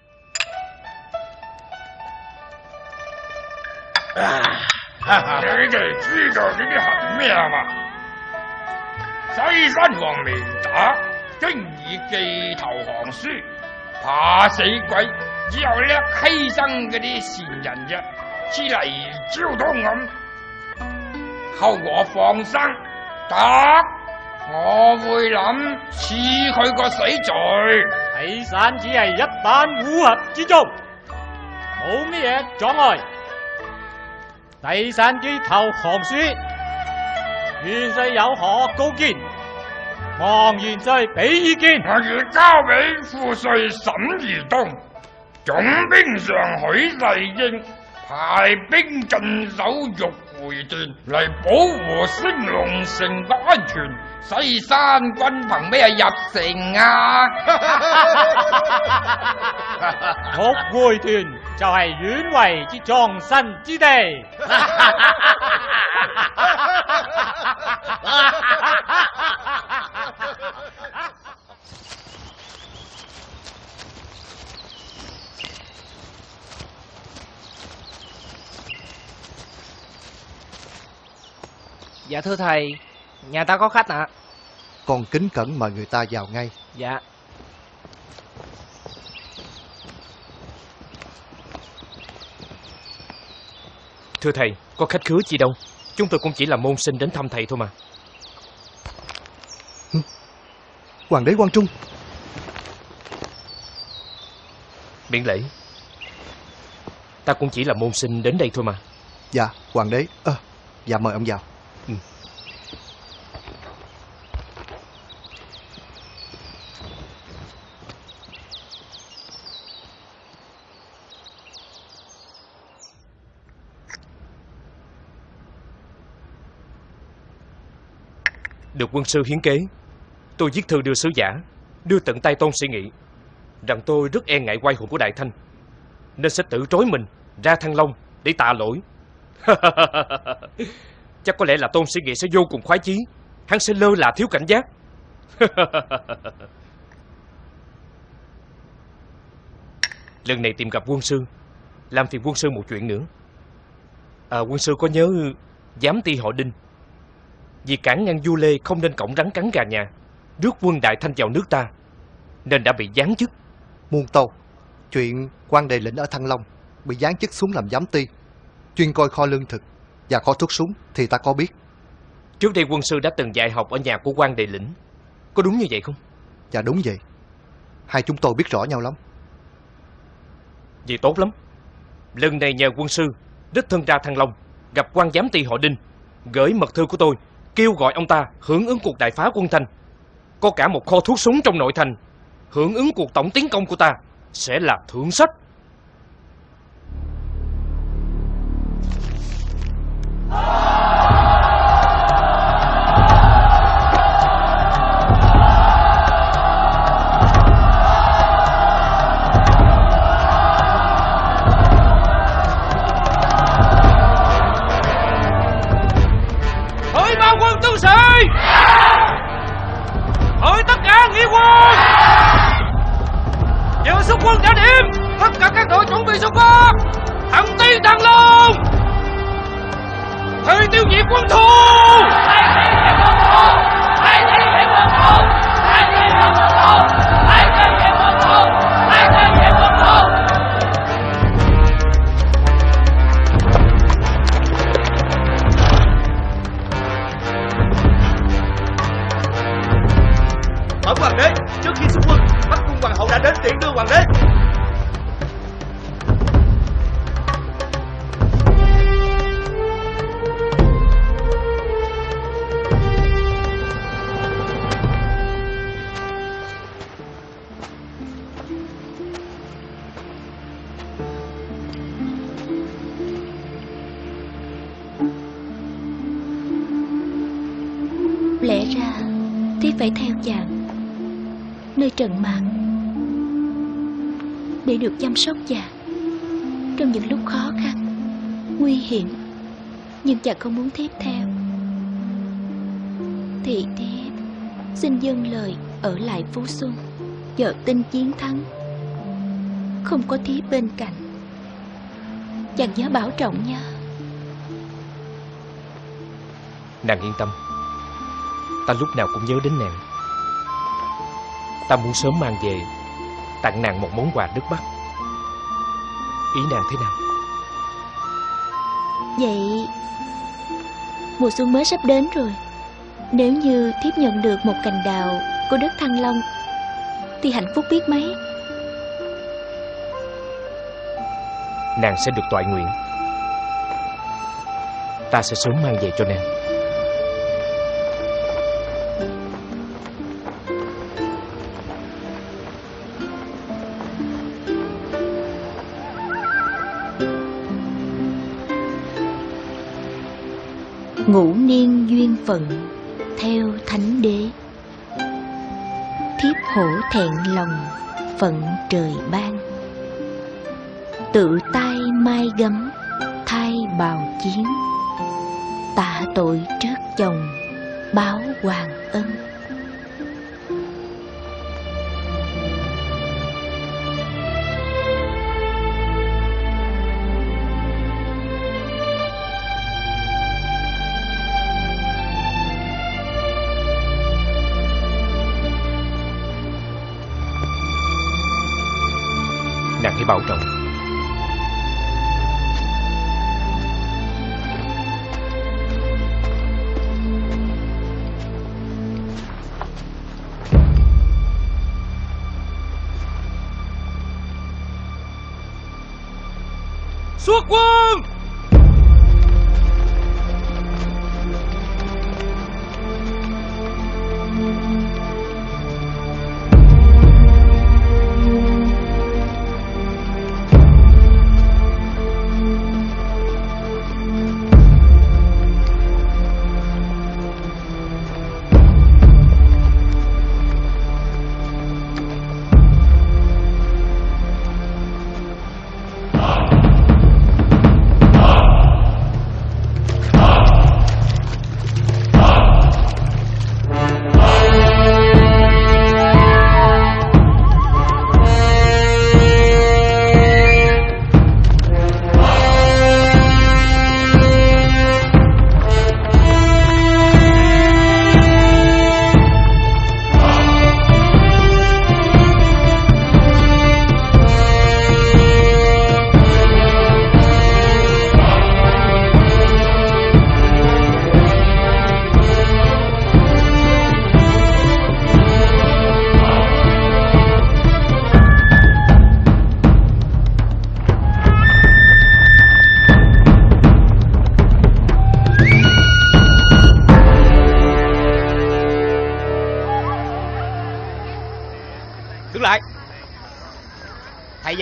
你哋知道呢啲系咩啊嘛？西山王未打，经已寄投降书， 怕死鬼，只有叻犧牲嗰啲善人啫，之嚟招到咁。後我放生，得我會諗賜佢個死罪。睇散只係一班烏合之眾，冇咩嘢阻礙。第散機投降書，元帥有何高見？望元帥俾意見。我要交俾副帥沈宜東，總兵上許世英派兵鎮守玉回段嚟保護升龍城嘅安全。西山軍憑咩入城啊？玉回段就系远围之葬身之地。Dạ thưa thầy, nhà ta có khách ạ. Con kính cẩn mời người ta vào ngay. Dạ. Thưa thầy, có khách khứa chi đâu. Chúng tôi cũng chỉ là môn sinh đến thăm thầy thôi mà. Hoàng đế Quang Trung. Miễn lễ. Ta cũng chỉ là môn sinh đến đây thôi mà. Dạ, hoàng đế. Ơ, dạ mời ông vào. Được quân sư hiến kế. Tôi viết thư đưa sứ giả Đưa tận tay tôn sĩ nghị Rằng tôi rất e ngại quay hồn của Đại Thanh Nên sẽ tự trói mình Ra Thăng Long để tạ lỗi. Chắc có lẽ là tôn sĩ nghị sẽ vô cùng khoái chí Hắn sẽ lơ là thiếu cảnh giác. Lần này tìm gặp quân sư Làm phiền quân sư một chuyện nữa. À, Quân sư có nhớ Giám ti họ Đinh? Vì cản ngăn vua Lê không nên cổng rắn cắn gà nhà Rước quân Đại Thanh vào nước ta Nên đã bị giáng chức Muôn tâu, chuyện quan đề lĩnh ở Thăng Long bị giáng chức xuống làm giám ti, chuyên coi kho lương thực và kho thuốc súng thì ta có biết. Trước đây quân sư đã từng dạy học ở nhà của quan đề lĩnh Có đúng như vậy không? Dạ đúng vậy. Hai chúng tôi biết rõ nhau lắm. Vậy tốt lắm Lần này nhờ quân sư Đích thân ra Thăng Long Gặp quan giám ty họ Đinh Gửi mật thư của tôi Kêu gọi ông ta hưởng ứng cuộc đại phá quân thành, Có cả một kho thuốc súng trong nội thành Hưởng ứng cuộc tổng tiến công của ta Sẽ là thượng sách. Hỡi cả nghĩa quân. Giờ xuất quân đã điểm Tất cả các đội chuẩn bị xuất quân Thẳng tiến thăng long. Thời tiêu diệt quân thù. Bẩm đến tiễn đưa hoàng đế. Lẽ ra Thiếp phải theo chàng Nơi trần mạng để được chăm sóc chàng Trong những lúc khó khăn, Nguy hiểm, Nhưng chàng không muốn tiếp theo. Thì thiếp Xin dâng lời ở lại Phú Xuân Chờ tin chiến thắng. Không có thiếp bên cạnh. Chàng nhớ bảo trọng nha. Nàng yên tâm. Ta lúc nào cũng nhớ đến nàng. Ta muốn sớm mang về Tặng nàng một món quà nước Bắc Ý nàng thế nào? Vậy Mùa xuân mới sắp đến rồi. Nếu như thiếp nhận được một cành đào Của đất Thăng Long Thì hạnh phúc biết mấy. Nàng sẽ được toại nguyện. Ta sẽ sớm mang về cho nàng Ngũ niên duyên phận Theo thánh đế. Thiếp hổ thẹn lòng Phận trời ban.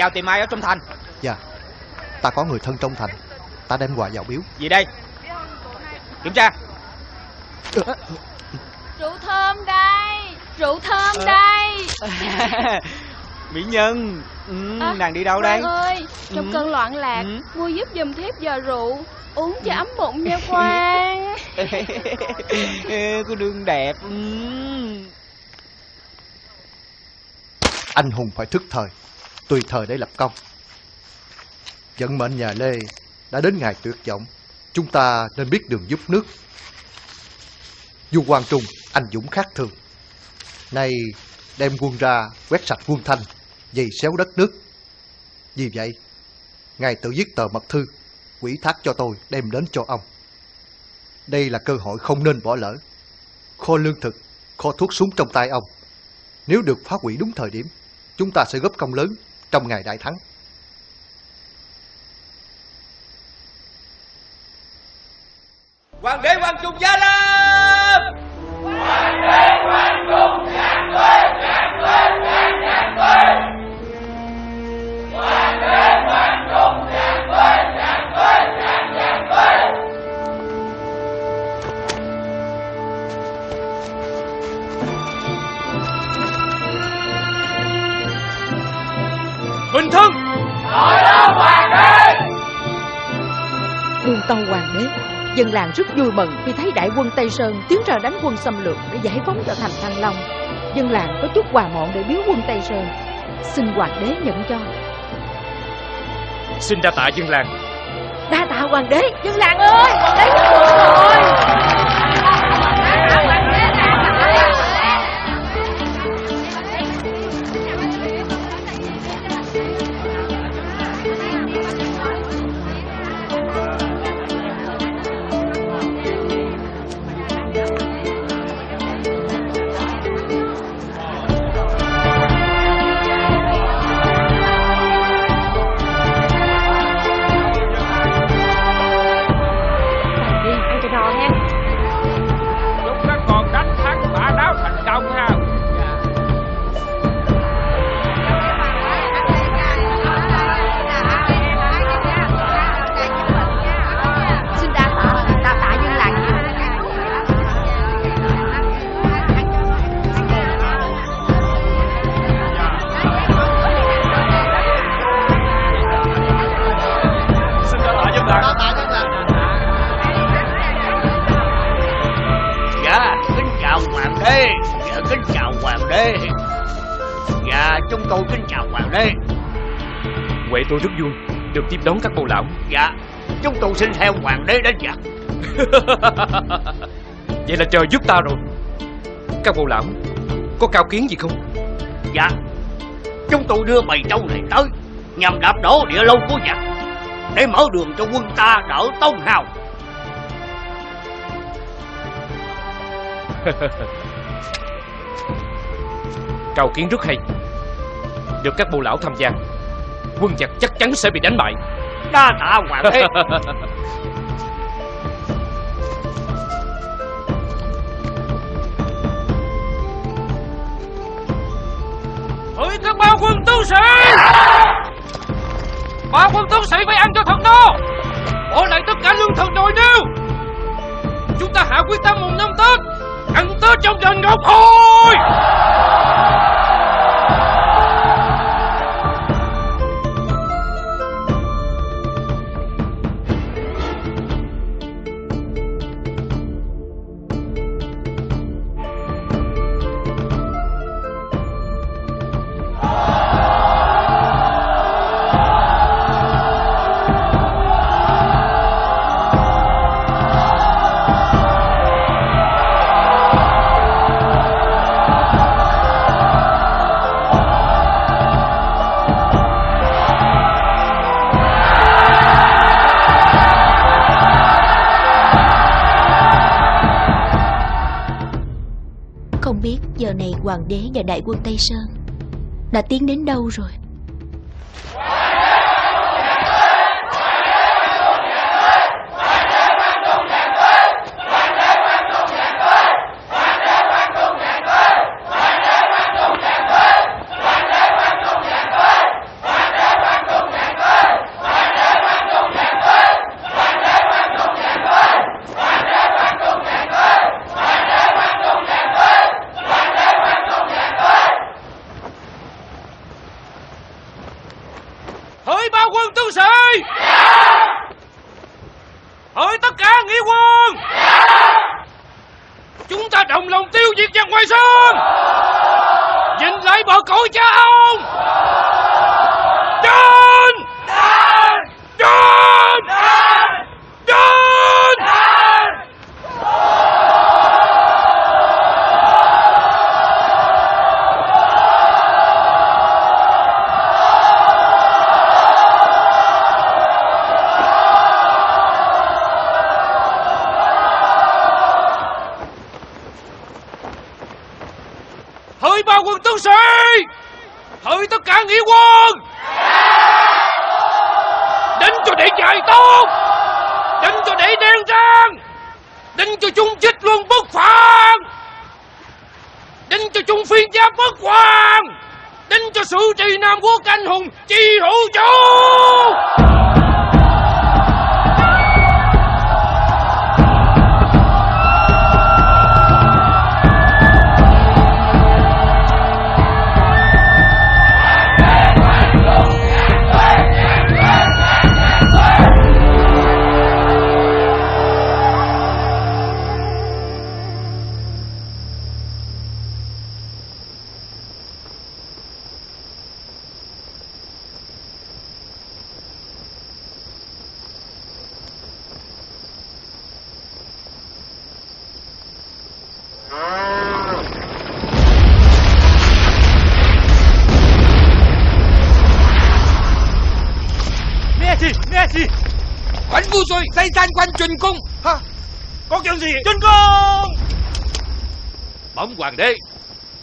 Vào tìm ai ở trong thành? Dạ Ta có người thân trong thành. Ta đem quà vào biếu. Gì đây? Kiểm tra. Rượu thơm đây Rượu thơm đây. Mỹ Nhân ừ, À, Nàng đi đâu đây? Ơi Trong Ừ. cơn loạn lạc Ừ. Mua giúp giùm thiếp giờ rượu Uống cho ấm bụng nha Quang. Cô đương đẹp ừ. Anh hùng phải thức thời Tùy thời để lập công. Vận mệnh nhà Lê Đã đến ngày tuyệt vọng. Chúng ta nên biết đường giúp nước. Du Quang Trung, Anh dũng khác thường. Nay đem quân ra Quét sạch quân thanh, Dày xéo đất nước. Vì vậy, Ngài tự viết tờ mật thư Quỷ thác cho tôi đem đến cho ông. Đây là cơ hội không nên bỏ lỡ. Kho lương thực, Kho thuốc súng trong tay ông. Nếu được phá hủy đúng thời điểm, Chúng ta sẽ góp công lớn. Trong ngày đại thắng. Mừng khi thấy đại quân Tây Sơn tiến ra đánh quân xâm lược để giải phóng cho thành Thăng Long. Dân làng có chút quà mọn để biếu quân Tây Sơn. Xin hoàng đế nhận cho. Xin đa tạ dân làng Đa tạ hoàng đế, dân làng ơi, hoàng đế nhận rồi. Tiếp đón các bồ lão. Dạ Chúng tôi xin theo hoàng đế đến dạ Vậy là trời giúp ta rồi. Các bồ lão Có cao kiến gì không? Dạ Chúng tôi đưa bầy trâu này tới Nhằm đạp đổ địa lâu của giặc Để mở đường cho quân ta đỡ tông hào Cao kiến rất hay. Được các bồ lão tham gia Quân giặc chắc chắn sẽ bị đánh bại Đa tạ hoàng đế. Hỡi các bao quân tướng sĩ. Bao quân tướng sĩ phải ăn cho thật no. Bỏ lại tất cả lương thực đồi nêu. Chúng ta hạ quyết tâm mùng năm Tết, Ăn Tết trong đền Ngọc Hồi. Giờ này hoàng đế và đại quân Tây Sơn Đã tiến đến đâu rồi?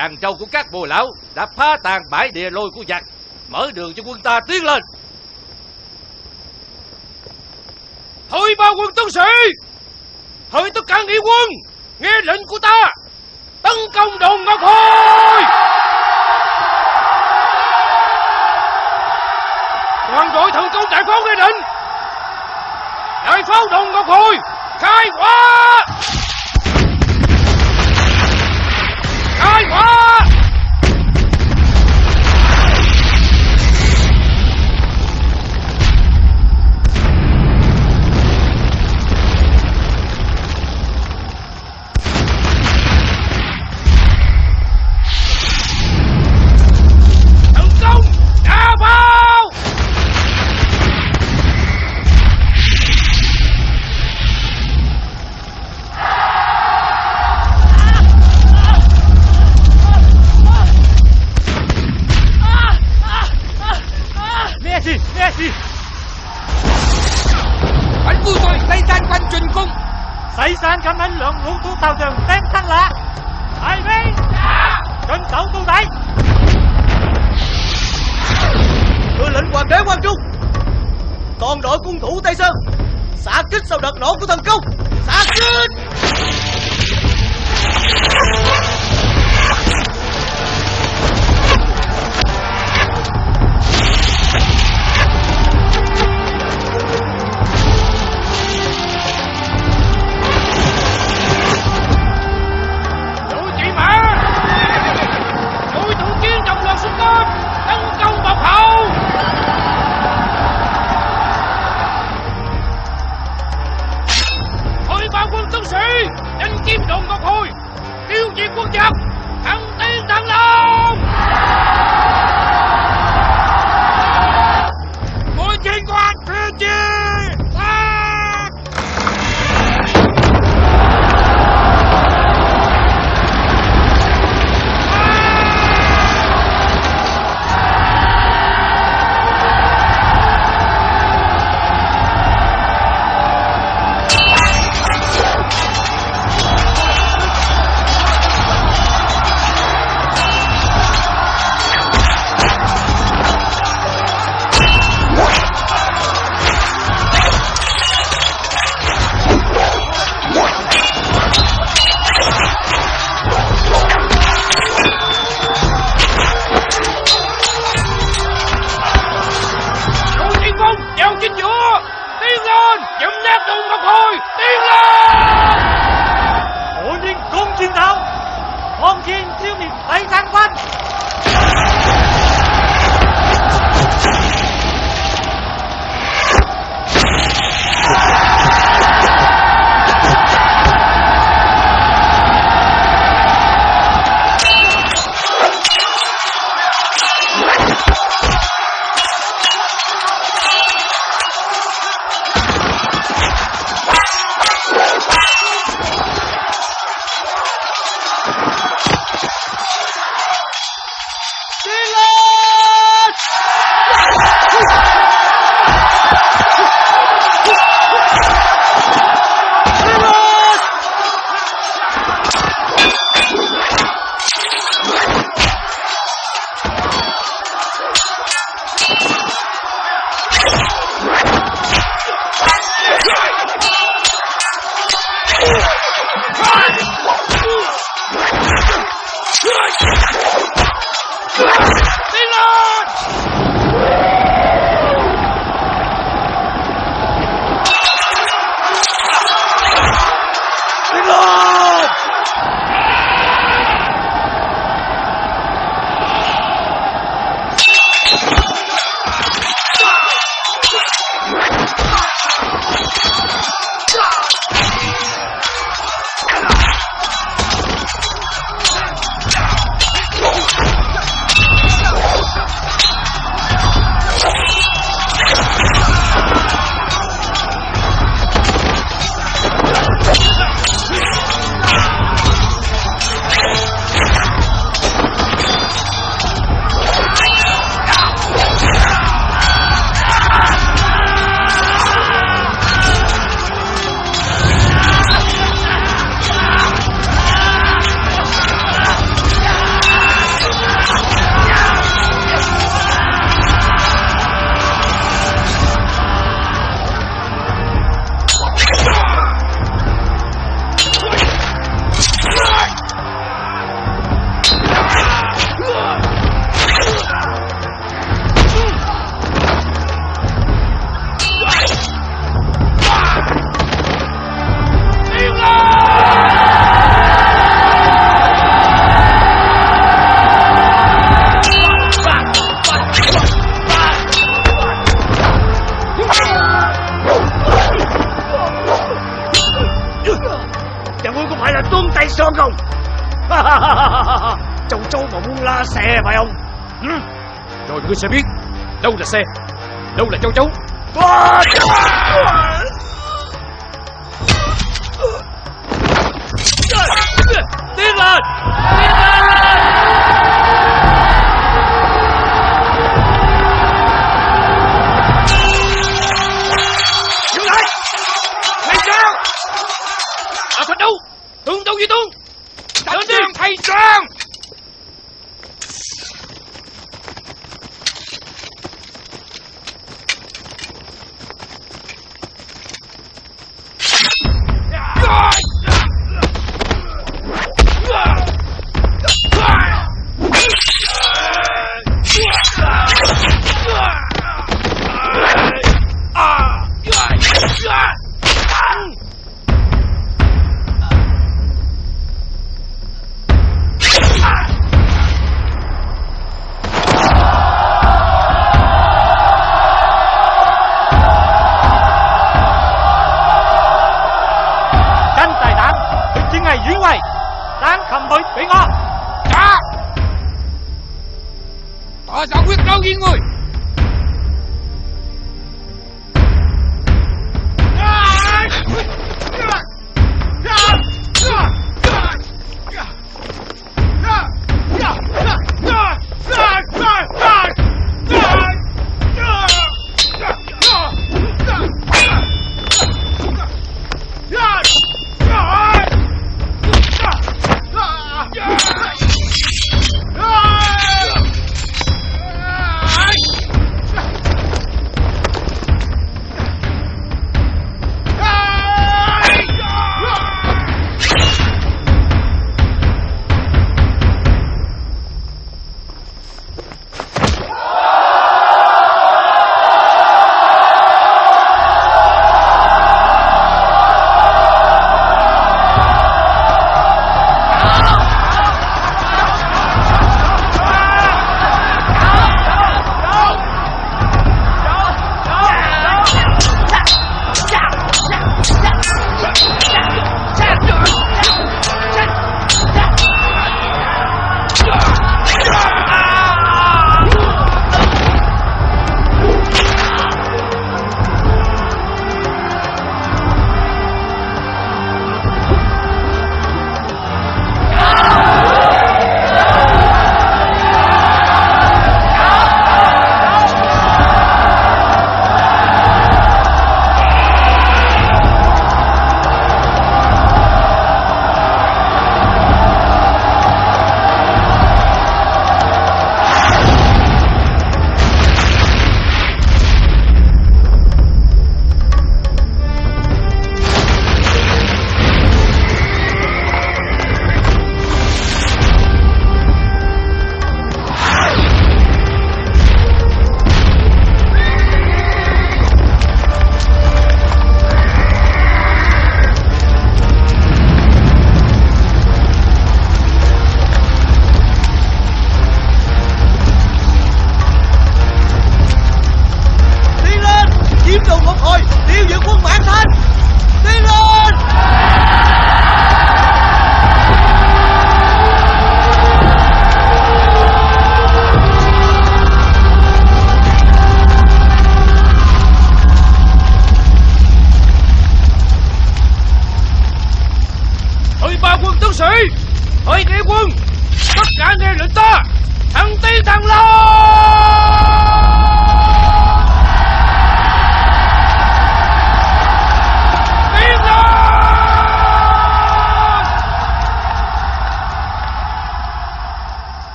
Đàn châu của các bồ lão Đã phá tàn bãi địa lôi của giặc, Mở đường cho quân ta tiến lên. Thôi ba quân tướng sĩ! Hỡi tất cả nghĩa quân! Nghe lệnh của ta! Tấn công đồn Ngọc Hồi! Toàn đội thần công đại pháo nghe lệnh! Đại pháo đồn Ngọc Hồi! Khai hỏa! Khai hỏa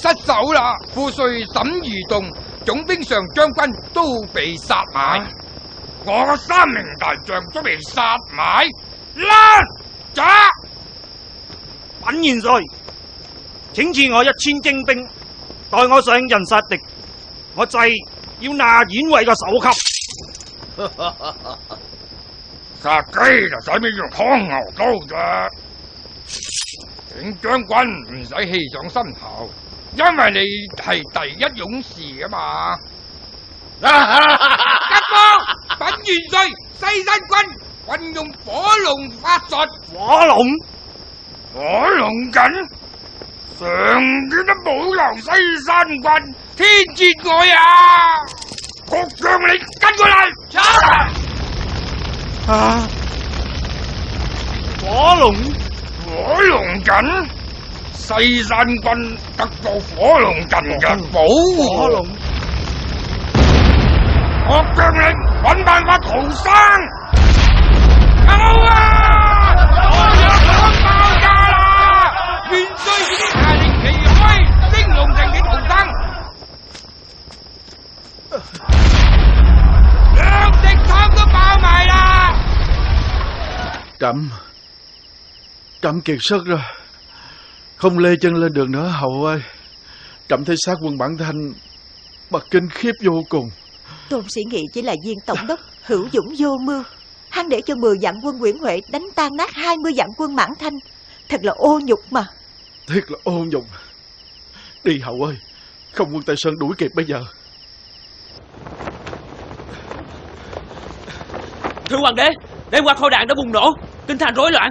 失手啦。副帅沈如栋總兵上將軍都被殺埋。我三名大將都被殺埋。啦走品元帥，請賜我一千精兵，待我上人殺敵，我制要拿縣尉個首級。殺雞就使咩用劏牛刀啫？景將軍唔使氣上心頭，因為你係第一勇士啊嘛！吉哥，本元帥西山軍運用火龍法術，火龍，火龍緊，上天都保留西山軍天節愛啊！各將你跟過嚟，啊！火龍，火龍緊，西山君得到火龍陣嘅保護。火龍，我叫你揾辦法逃生。有啊！我有可爆炸啦！元帥已經下令旗開，升龍城嘅逃生。兩隻倉都爆埋啦！Trẫm Trẫm kiệt sức rồi Không lê chân lên đường nữa hậu ơi. Trẫm thấy xác quân bản thanh Mà kinh khiếp vô cùng. Tôn sĩ nghị chỉ là viên tổng đốc hữu dũng vô mưu. Hắn để cho 10 vạn quân Nguyễn Huệ đánh tan nát 20 vạn quân Mãn Thanh. Thật là ô nhục mà. Thiệt là ô nhục. Đi hậu ơi Không quân Tây Sơn đuổi kịp bây giờ. Thưa hoàng đế Đêm qua kho đạn đã bùng nổ Kinh thành rối loạn.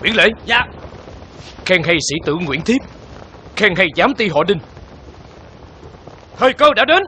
Nguyễn Lễ Dạ Khen hay sĩ tử Nguyễn Thiếp. Khen hay giám ty họ Đinh. Thời cơ đã đến.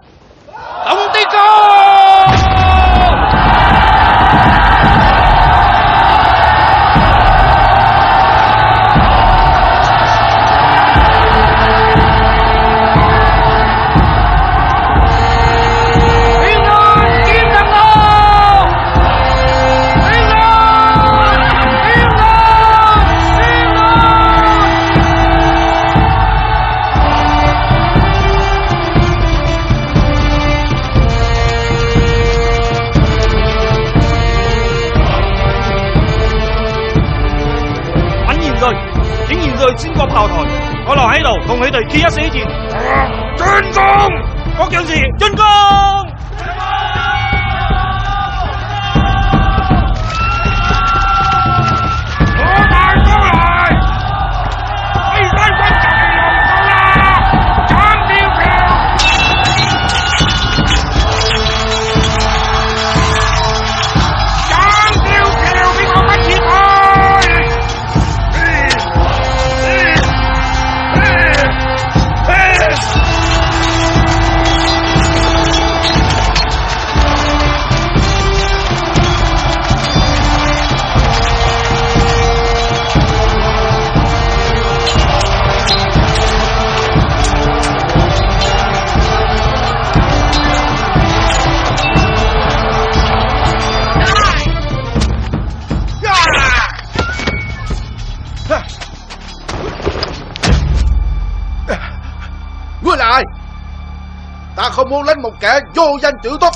Một kẻ vô danh chữ tốt.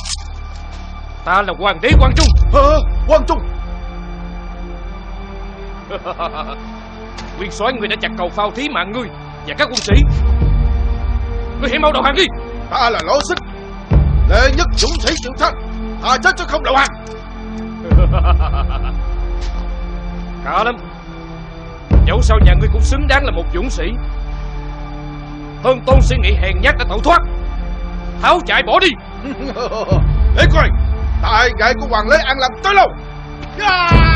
Ta là hoàng đế Quang Trung. Hả? Quang Trung. Nguyên soái người đã chặt cầu phao thí mạng ngươi Và các quân sĩ. Ngươi hãy mau đầu hàng đi. Ta là lỗ xích Lệ nhất dũng sĩ chịu thân Thà chết chứ không đầu hàng. Cả lắm. Dẫu sao nhà ngươi cũng xứng đáng là một dũng sĩ. Hơn tôn suy nghĩ hèn nhát đã tẩu thoát Tháo chạy bỏ đi Để coi tài nghệ của hoàng lê ăn làm tới lâu yeah!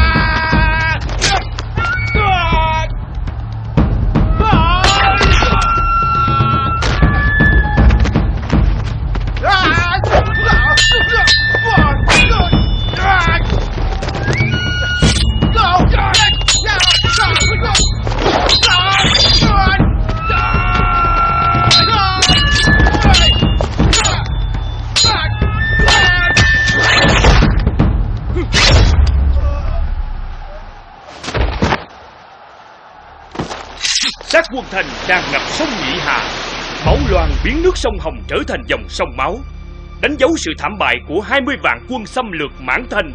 Sông Hồng trở thành dòng sông máu Đánh dấu sự thảm bại của 20 vạn quân xâm lược mãn thành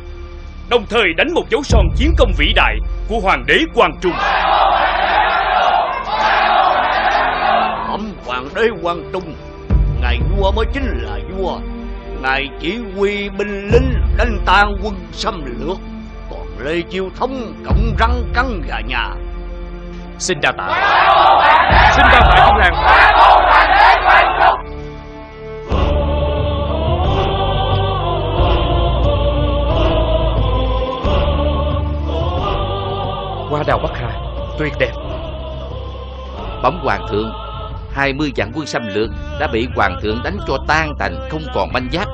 Đồng thời đánh một dấu son chiến công vĩ đại của Hoàng đế Quang Trung. Bẩm hoàng đế Quang Trung Ngài vua mới chính là vua Ngài chỉ huy binh lính đánh tan quân xâm lược Còn Lê Chiêu Thống cộng răng cắn gà nhà. Xin đa tạ. Xin đa tạ công làng đào Bắc Hà Tuyệt đẹp. Bẩm hoàng thượng 20 vạn quân xâm lược đã bị hoàng thượng đánh cho tan tành không còn manh giáp.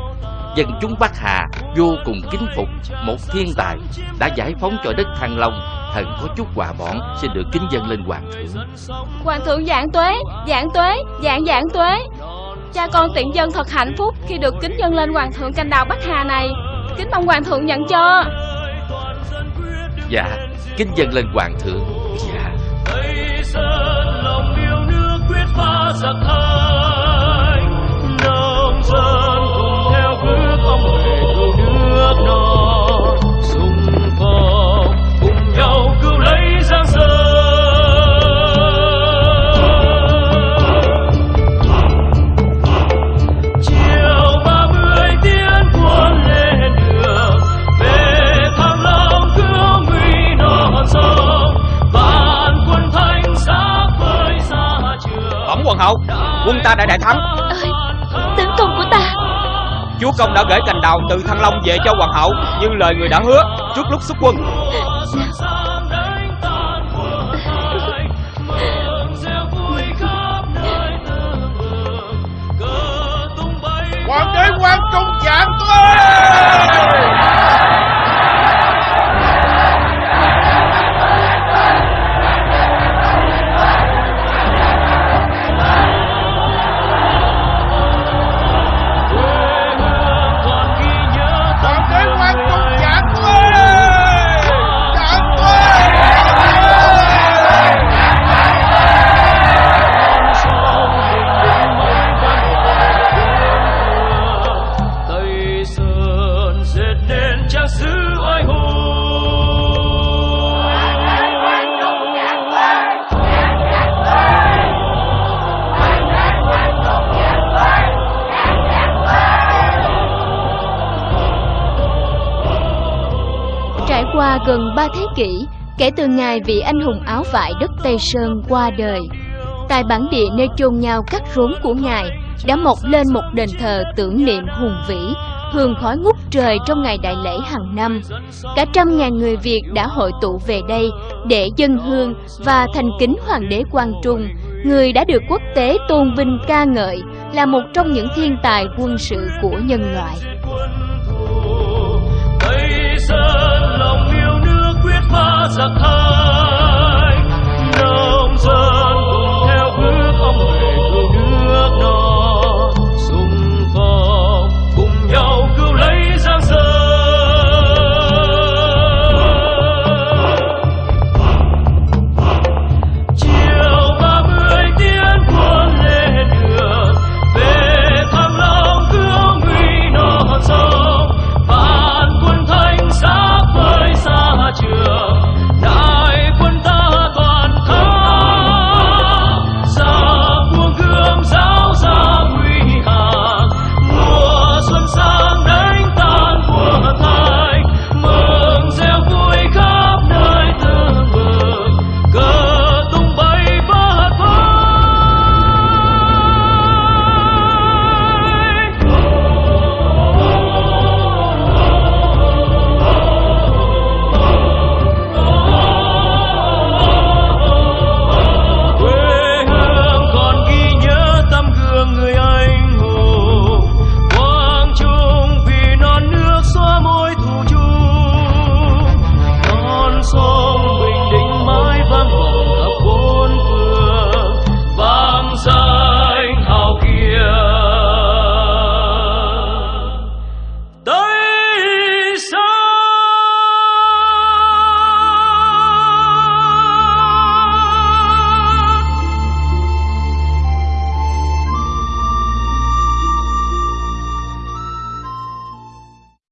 Dân chúng Bắc Hà vô cùng kính phục một thiên tài đã giải phóng cho đất Thăng Long thần có chút quà bọn xin được kính dâng lên hoàng thượng. Hoàng thượng dạng tuế Dạng tuế Dạng dạng tuế. Cha con tiện dân thật hạnh phúc Khi được kính dâng lên hoàng thượng canh đào Bắc Hà này. Kính mong hoàng thượng nhận cho dạ. Kính dân lên hoàng thượng. Dạ. Tây Sơn lòng yêu nước quyết giặc Quân ta đã đại thắng. Tấn công của ta. Chúa công đã gửi cành đào từ Thăng Long về cho hoàng hậu Như lời người đã hứa trước lúc xuất quân. Hoàng đế quan trung dạng tuế kỷ kể từ ngày vị anh hùng áo vải đất Tây Sơn qua đời, tại bản địa nơi chôn nhau cắt rốn của ngài đã mọc lên một đền thờ tưởng niệm hùng vĩ, hương khói ngút trời trong ngày đại lễ hàng năm. Cả trăm ngàn người Việt đã hội tụ về đây để dân hương và thành kính hoàng đế Quang Trung, người đã được quốc tế tôn vinh ca ngợi là một trong những thiên tài quân sự của nhân loại. Tây Sơn